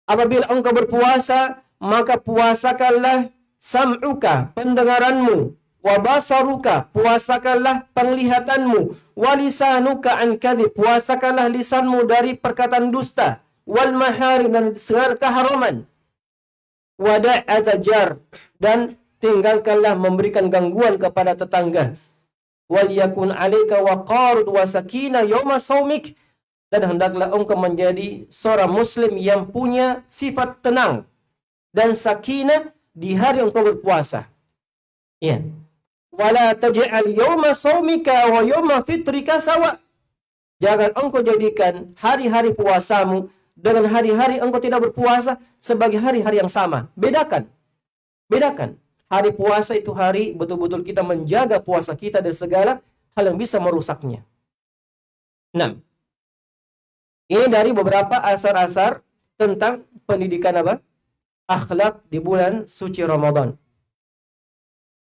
Apabila engkau berpuasa, maka puasakanlah sam'uka pendengaranmu wa basaruka puasakanlah penglihatanmu walisanuka an kadhib puasakanlah lisanmu dari perkataan dusta wal mahari dan segala keharaman wada' azajar dan tinggalkanlah memberikan gangguan kepada tetangga wal yakun alayka waqarud wa sakina yawma saumik dan hendaklah engkau menjadi seorang muslim yang punya sifat tenang dan sakinah di hari engkau berpuasa. Ya. Wala taj'al yawma saumika wa yawma fitrika sawa. Jangan engkau jadikan hari-hari puasamu dengan hari-hari engkau tidak berpuasa sebagai hari-hari yang sama. Bedakan. Bedakan. Hari puasa itu hari betul-betul kita menjaga puasa kita dari segala hal yang bisa merusaknya. 6. Ini dari beberapa asar-asar tentang pendidikan apa? Akhlak di bulan suci Ramadan.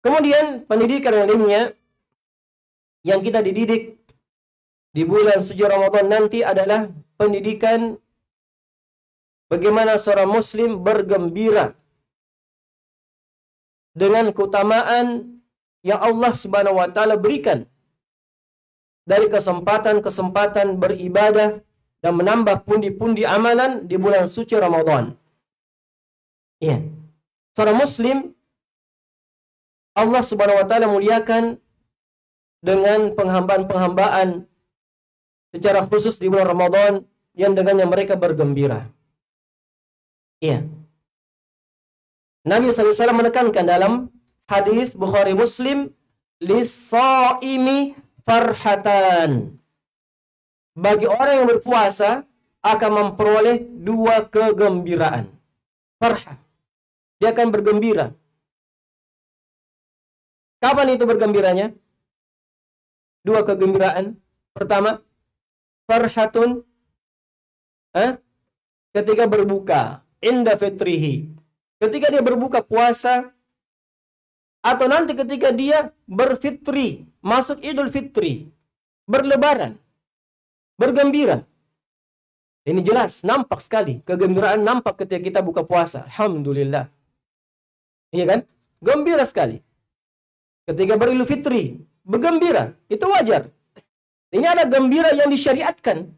Kemudian pendidikan lainnya yang kita dididik di bulan suci Ramadan nanti adalah pendidikan bagaimana seorang muslim bergembira dengan keutamaan yang Allah Subhanahu wa taala berikan dari kesempatan-kesempatan beribadah dan menambah pundi-pundi amalan di bulan suci Ramadan. Iya. Seorang muslim Allah Subhanahu wa taala muliakan dengan penghambaan-penghambaan secara khusus di bulan Ramadan yang dengannya mereka bergembira. Iya. Nabi SAW menekankan dalam hadis Bukhari Muslim lisaimi farhatan. Bagi orang yang berpuasa akan memperoleh dua kegembiraan. Farha. Dia akan bergembira. Kapan itu bergembiranya? Dua kegembiraan. Pertama, farhatun eh, ketika berbuka inda fitrihi ketika dia berbuka puasa atau nanti ketika dia berfitri, masuk Idul Fitri, berlebaran, bergembira. Ini jelas, nampak sekali. Kegembiraan nampak ketika kita buka puasa. Alhamdulillah. Iya kan? Gembira sekali. Ketika beridul fitri, bergembira. Itu wajar. Ini ada gembira yang disyariatkan.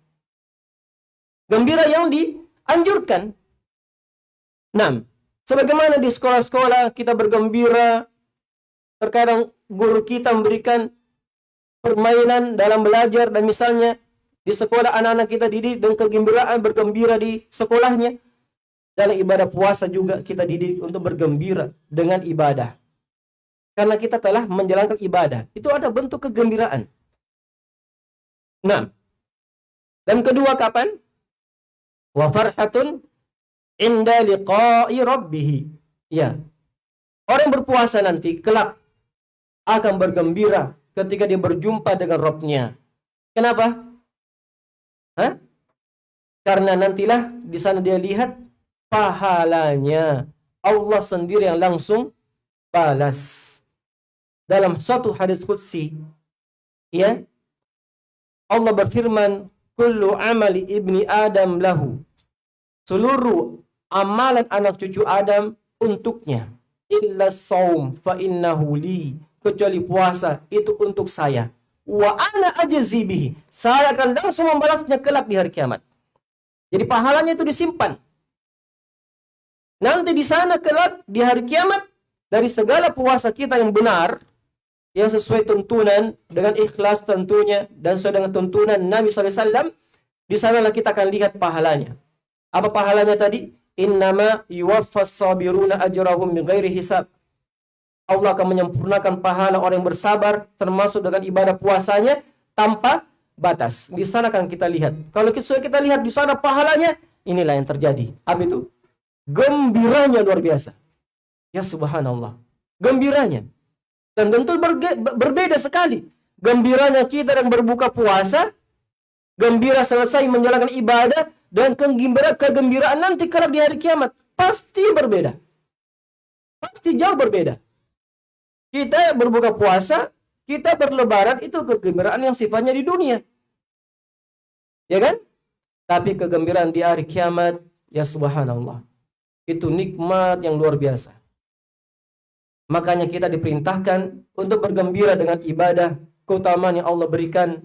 Gembira yang dianjurkan. Enam. Sebagaimana di sekolah-sekolah kita bergembira, terkadang guru kita memberikan permainan dalam belajar dan misalnya di sekolah anak-anak kita didik dengan kegembiraan bergembira di sekolahnya. Dalam ibadah puasa juga kita didik untuk bergembira dengan ibadah. Karena kita telah menjalankan ibadah. Itu ada bentuk kegembiraan. Nah. Dan kedua kapan? Wa farhatun inda liqa'i rabbih. Ya. Orang berpuasa nanti kelak akan bergembira ketika dia berjumpa dengan Robnya. Kenapa? Hah? Karena nantilah di sana dia lihat pahalanya. Allah sendiri yang langsung balas. Dalam suatu hadis qudsi, ya, Allah berfirman, "Kullu amali ibni Adam lahu." Seluruh amalan anak cucu Adam untuknya. Illa saum fa innahu li. Kecuali puasa itu untuk saya. Wa ana ajzi bihi. Saya akan langsung membalasnya kelak di hari kiamat. Jadi pahalanya itu disimpan. Nanti di sana kelak di hari kiamat dari segala puasa kita yang benar yang sesuai tuntunan dengan ikhlas tentunya dan sesuai dengan tuntunan Nabi SAW di sanalah kita akan lihat pahalanya. Apa pahalanya tadi? Innama yuwaffas sabiruna ajrahum bighairi hisab. Allah akan menyempurnakan pahala orang yang bersabar termasuk dengan ibadah puasanya tanpa batas. Di sana akan kita lihat. Kalau kita, kita lihat di sana pahalanya, inilah yang terjadi. Apa itu? Gembiranya luar biasa. Ya subhanallah. Gembiranya. Dan tentu berbeda sekali. Gembiranya kita yang berbuka puasa, gembira selesai menjalankan ibadah, dan kegembiraan, kegembiraan nanti kalau di hari kiamat pasti berbeda. Pasti jauh berbeda. Kita berbuka puasa, kita berlebaran itu kegembiraan yang sifatnya di dunia. Ya kan? Tapi kegembiraan di hari kiamat, ya subhanallah. Itu nikmat yang luar biasa. Makanya kita diperintahkan untuk bergembira dengan ibadah, keutamaan yang Allah berikan,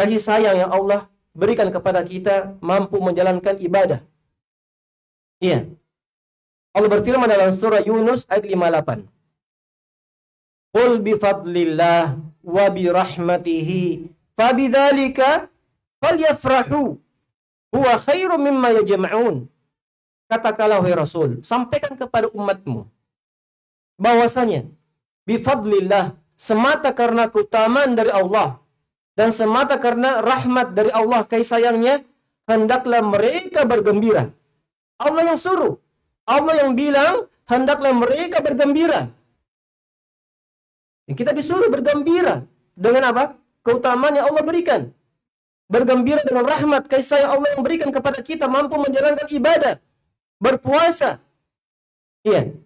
kasih sayang yang Allah berikan kepada kita mampu menjalankan ibadah. Iya. Allah berfirman dalam surah Yunus ayat 58. Qul bifadlillah wa birahmatihi fabidzalika falyafrahu huwa khairum mimma yajma'un. Katakanlah wahai Rasul, sampaikan kepada umatmu bahwasanya bifadlillah semata karena keutamaan dari Allah dan semata karena rahmat dari Allah kasih sayangnya hendaklah mereka bergembira. Allah yang suruh. Allah yang bilang hendaklah mereka bergembira. Kita disuruh bergembira dengan apa? Keutamaan yang Allah berikan. Bergembira dengan rahmat kasih sayang Allah yang berikan kepada kita mampu menjalankan ibadah, berpuasa. Iya.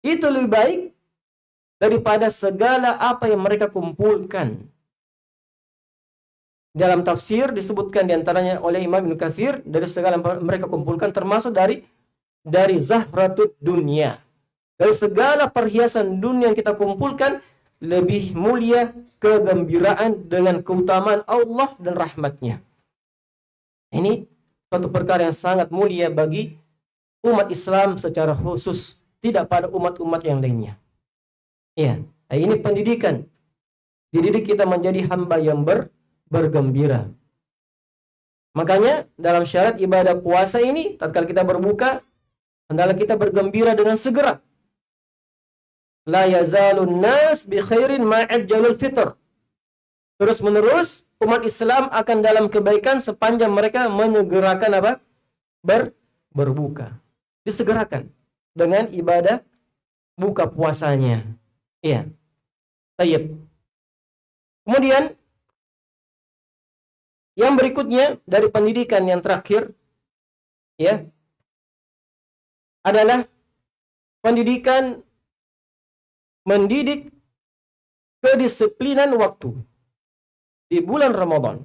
Itu lebih baik daripada segala apa yang mereka kumpulkan. Dalam tafsir disebutkan di antaranya oleh Imam Ibn Kathir dari segala yang mereka kumpulkan termasuk dari dari zahratut dunia. Dari segala perhiasan dunia yang kita kumpulkan lebih mulia kegembiraan dengan keutamaan Allah dan rahmatnya. Ini suatu perkara yang sangat mulia bagi umat Islam secara khusus tidak pada umat-umat yang lainnya. Ya, ini pendidikan. Dididik kita menjadi hamba yang ber, bergembira. Makanya dalam syarat ibadah puasa ini, tatkala kita berbuka, hendaklah kita bergembira dengan segera. La yazalun nas bi khairin ma'ajjalul fitr. Terus menerus umat Islam akan dalam kebaikan sepanjang mereka menyegerakan apa? Ber, berbuka. Disegerakan dengan ibadah buka puasanya. Iya. Tayyib. Kemudian yang berikutnya dari pendidikan yang terakhir ya adalah pendidikan mendidik kedisiplinan waktu di bulan Ramadan.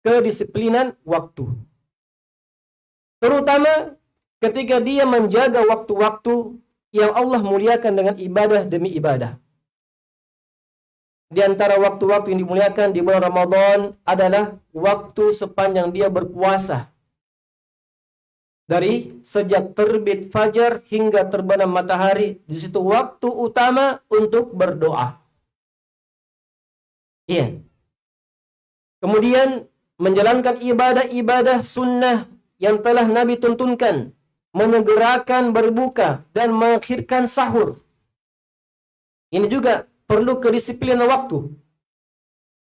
Kedisiplinan waktu. Terutama ketika dia menjaga waktu-waktu yang Allah muliakan dengan ibadah demi ibadah. Di antara waktu-waktu yang dimuliakan di bulan Ramadan adalah waktu sepanjang dia berpuasa. Dari sejak terbit fajar hingga terbenam matahari, di situ waktu utama untuk berdoa. Iya. Kemudian menjalankan ibadah-ibadah sunnah yang telah Nabi tuntunkan menyegerakan berbuka dan mengakhirkan sahur. Ini juga perlu kedisiplinan waktu.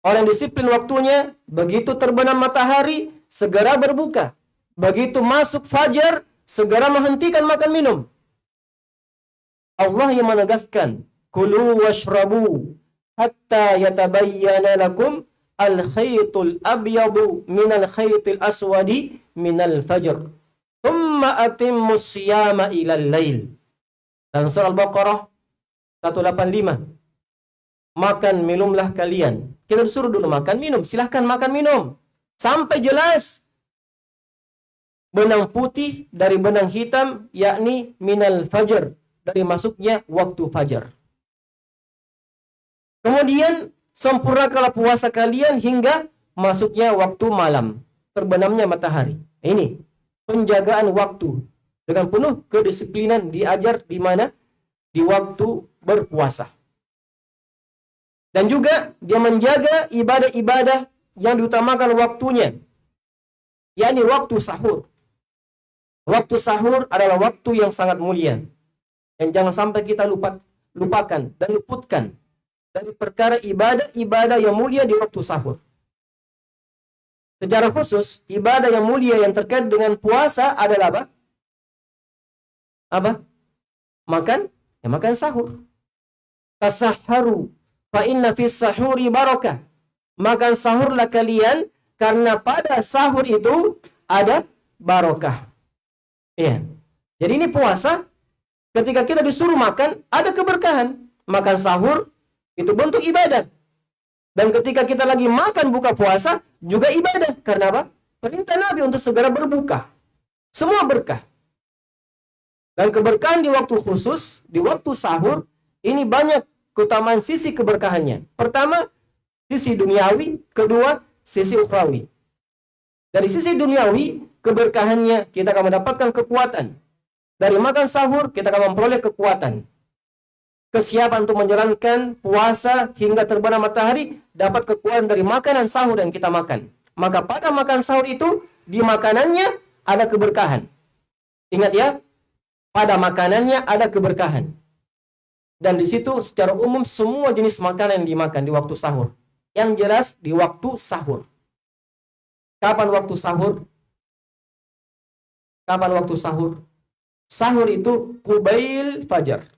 Orang disiplin waktunya, begitu terbenam matahari, segera berbuka. Begitu masuk fajar, segera menghentikan makan minum. Allah yang menegaskan, Kulu washrabu hatta yatabayyana lakum al-khaytul abyadu minal khaytil aswadi minal fajr. Thumma atimmus siyama ilal lail. Dalam surah Al-Baqarah 185. Makan minumlah kalian. Kita disuruh dulu makan minum. Silahkan makan minum. Sampai jelas. Benang putih dari benang hitam yakni minal fajar. Dari masuknya waktu fajar. Kemudian sempurnakanlah puasa kalian hingga masuknya waktu malam. Terbenamnya matahari. Ini penjagaan waktu dengan penuh kedisiplinan diajar di mana di waktu berpuasa. Dan juga dia menjaga ibadah-ibadah yang diutamakan waktunya. yakni waktu sahur. Waktu sahur adalah waktu yang sangat mulia. Dan jangan sampai kita lupa, lupakan dan luputkan dari perkara ibadah-ibadah yang mulia di waktu sahur. Secara khusus, ibadah yang mulia yang terkait dengan puasa adalah apa? Apa? Makan? Ya makan sahur. Tasaharu fa inna fis sahuri barakah. Makan sahurlah kalian karena pada sahur itu ada barokah. Iya. Jadi ini puasa ketika kita disuruh makan ada keberkahan. Makan sahur itu bentuk ibadah. Dan ketika kita lagi makan buka puasa, juga ibadah. Karena apa? Perintah Nabi untuk segera berbuka. Semua berkah. Dan keberkahan di waktu khusus, di waktu sahur, ini banyak keutamaan sisi keberkahannya. Pertama, sisi duniawi, kedua, sisi ukhrawi. Dari sisi duniawi, keberkahannya kita akan mendapatkan kekuatan. Dari makan sahur, kita akan memperoleh kekuatan. Kesiapan untuk menjalankan puasa hingga terbenam matahari dapat kekuatan dari makanan sahur yang kita makan. Maka pada makan sahur itu, di makanannya ada keberkahan. Ingat ya, pada makanannya ada keberkahan. Dan di situ secara umum semua jenis makanan yang dimakan di waktu sahur. Yang jelas di waktu sahur. Kapan waktu sahur? Kapan waktu sahur? Sahur itu kubail fajar.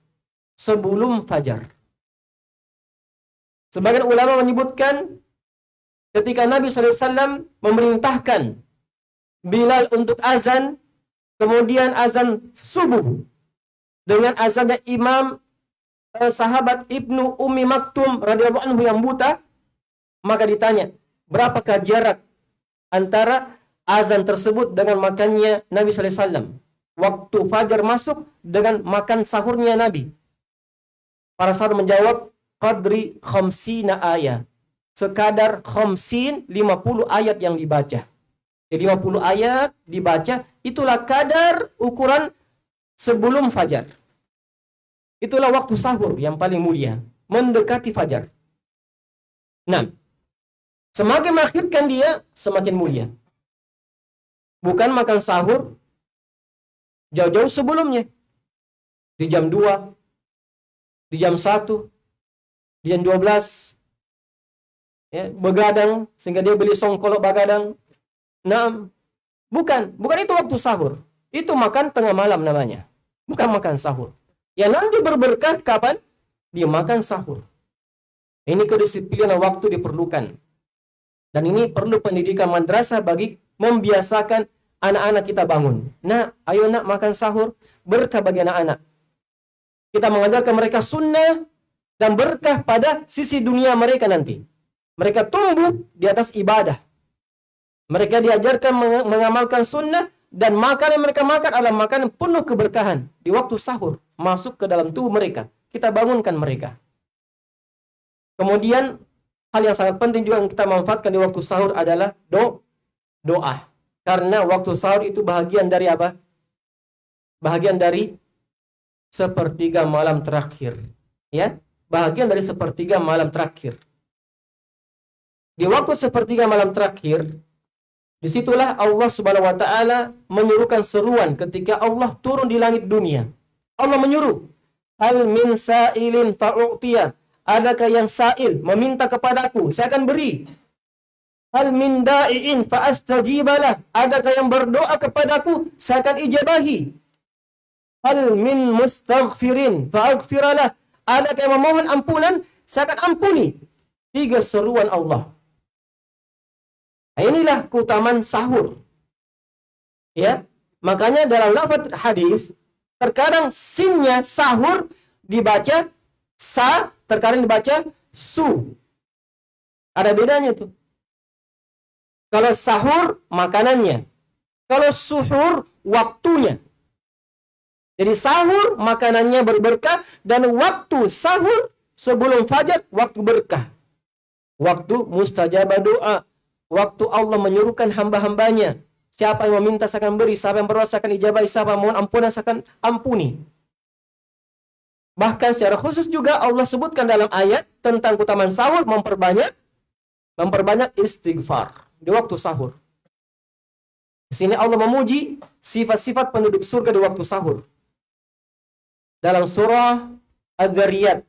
Sebelum fajar. Sebagian ulama menyebutkan ketika Nabi SAW memerintahkan Bilal untuk azan kemudian azan subuh dengan azannya imam eh, sahabat Ibnu Umi Maktum radhiyallahu anhu yang buta maka ditanya berapakah jarak antara azan tersebut dengan makannya Nabi wasallam waktu fajar masuk dengan makan sahurnya Nabi para sahabat menjawab qadri khamsina ayat sekadar khamsin 50 ayat yang dibaca 50 ayat dibaca, itulah kadar ukuran sebelum fajar. Itulah waktu sahur yang paling mulia, mendekati fajar. Nah, semakin mengakhirkan dia, semakin mulia. Bukan makan sahur jauh-jauh sebelumnya. Di jam 2, di jam 1, di jam 12, ya, begadang, sehingga dia beli songkolok begadang, Nah, bukan, bukan itu waktu sahur. Itu makan tengah malam namanya. Bukan makan sahur. Ya nanti berberkah kapan? Dia makan sahur. Ini kedisiplinan waktu diperlukan. Dan ini perlu pendidikan madrasah bagi membiasakan anak-anak kita bangun. Nah, ayo nak makan sahur, berkah bagi anak-anak. Kita mengajarkan mereka sunnah dan berkah pada sisi dunia mereka nanti. Mereka tumbuh di atas ibadah. Mereka diajarkan mengamalkan sunnah dan makanan yang mereka makan adalah makanan penuh keberkahan di waktu sahur masuk ke dalam tubuh mereka. Kita bangunkan mereka. Kemudian hal yang sangat penting juga yang kita manfaatkan di waktu sahur adalah do doa. Karena waktu sahur itu bahagian dari apa? Bahagian dari sepertiga malam terakhir. Ya, bahagian dari sepertiga malam terakhir. Di waktu sepertiga malam terakhir, Di situlah Allah subhanahu wa ta'ala menyuruhkan seruan ketika Allah turun di langit dunia. Allah menyuruh. Hal min sa'ilin fa'u'tiyah. Adakah yang sa'il meminta kepadaku? Saya akan beri. Hal min da'iin fa'astajibalah. Adakah yang berdoa kepadaku? Saya akan ijabahi. Hal min mustaghfirin fa'aghfiralah. Adakah yang memohon ampunan? Saya akan ampuni. Tiga seruan Allah. Nah, inilah keutamaan sahur. Ya, makanya dalam lafaz hadis terkadang sinnya sahur dibaca sa, terkadang dibaca su. Ada bedanya tuh. Kalau sahur makanannya, kalau suhur waktunya. Jadi sahur makanannya berberkah dan waktu sahur sebelum fajar waktu berkah. Waktu mustajabah doa, waktu Allah menyuruhkan hamba-hambanya. Siapa yang meminta saya akan beri, siapa yang berdoa akan ijabah, siapa mohon ampunan saya akan ampuni. Bahkan secara khusus juga Allah sebutkan dalam ayat tentang keutamaan sahur memperbanyak memperbanyak istighfar di waktu sahur. Di sini Allah memuji sifat-sifat penduduk surga di waktu sahur. Dalam surah Az-Zariyat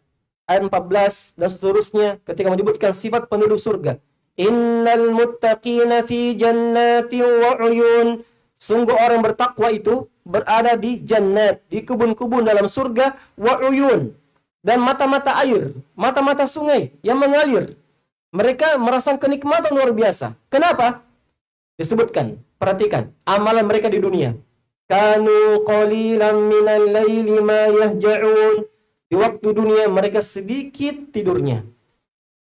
ayat 14 dan seterusnya ketika menyebutkan sifat penduduk surga. Innal muttaqina fi jannati wa uyun. Sungguh orang bertakwa itu berada di jannat, di kebun-kebun dalam surga wa uyun dan mata-mata air, mata-mata sungai yang mengalir. Mereka merasakan kenikmatan luar biasa. Kenapa? Disebutkan, perhatikan, amalan mereka di dunia. Kanu qalilan minal laili ma yahja'un. Di waktu dunia mereka sedikit tidurnya.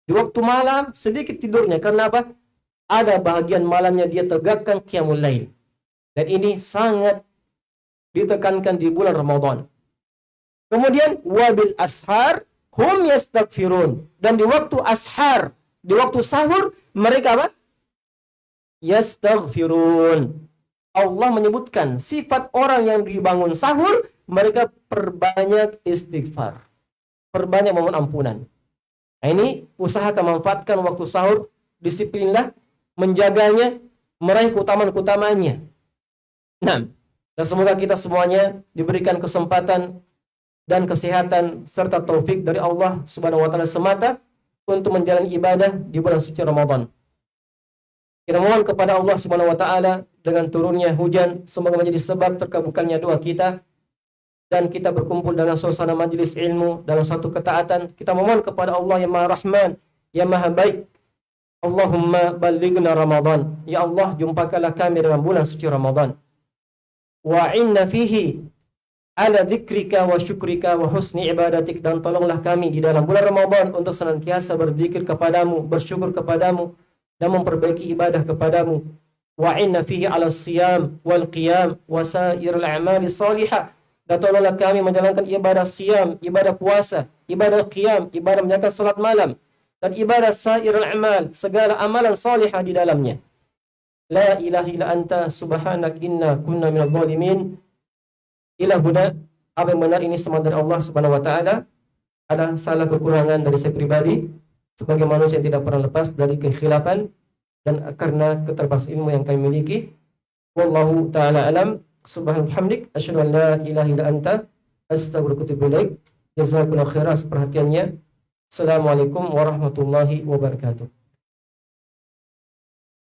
Di waktu malam sedikit tidurnya. Karena apa? Ada bahagian malamnya dia tegakkan qiyamul lail. Dan ini sangat ditekankan di bulan Ramadan. Kemudian wabil ashar hum yastaghfirun dan di waktu ashar, di waktu sahur mereka apa? Yastaghfirun. Allah menyebutkan sifat orang yang dibangun sahur mereka perbanyak istighfar. Perbanyak mohon ampunan. Nah, ini usahakan memanfaatkan waktu sahur, disiplinlah menjaganya, meraih keutamaan-keutamanya. Nah, dan semoga kita semuanya diberikan kesempatan dan kesehatan serta taufik dari Allah Subhanahu wa taala semata untuk menjalani ibadah di bulan suci Ramadan. Kita mohon kepada Allah Subhanahu wa taala dengan turunnya hujan semoga menjadi sebab terkabulkannya doa kita dan kita berkumpul dalam suasana majelis ilmu dalam satu ketaatan. Kita memohon kepada Allah yang Maha Rahman, yang Maha Baik Allahumma balighna Ramadan. Ya Allah, jumpakanlah kami dalam bulan suci Ramadan. Wa inna fihi ala dzikrika wa syukrika wa husni ibadatik dan tolonglah kami di dalam bulan Ramadan untuk senantiasa berzikir kepadamu, bersyukur kepadamu dan memperbaiki ibadah kepadamu. Wa inna fihi ala siyam wal qiyam wa sairil a'mali salihah dan tolonglah kami menjalankan ibadah siam, ibadah puasa, ibadah qiyam, ibadah menjalankan salat malam dan ibadah sairul amal, segala amalan salihah di dalamnya. La ilaha illa anta subhanak inna kunna minadh dhalimin. Ila huna apa yang benar ini semua dari Allah Subhanahu wa taala. Ada salah kekurangan dari saya pribadi sebagai manusia yang tidak pernah lepas dari kekhilafan dan karena keterbatasan ilmu yang kami miliki. Wallahu taala alam. Subhanahu asyhadu an la ilaha illa anta astaghfiruka wa atubu ilaik. Jazakumullahu khairan perhatiannya. Assalamualaikum warahmatullahi wabarakatuh.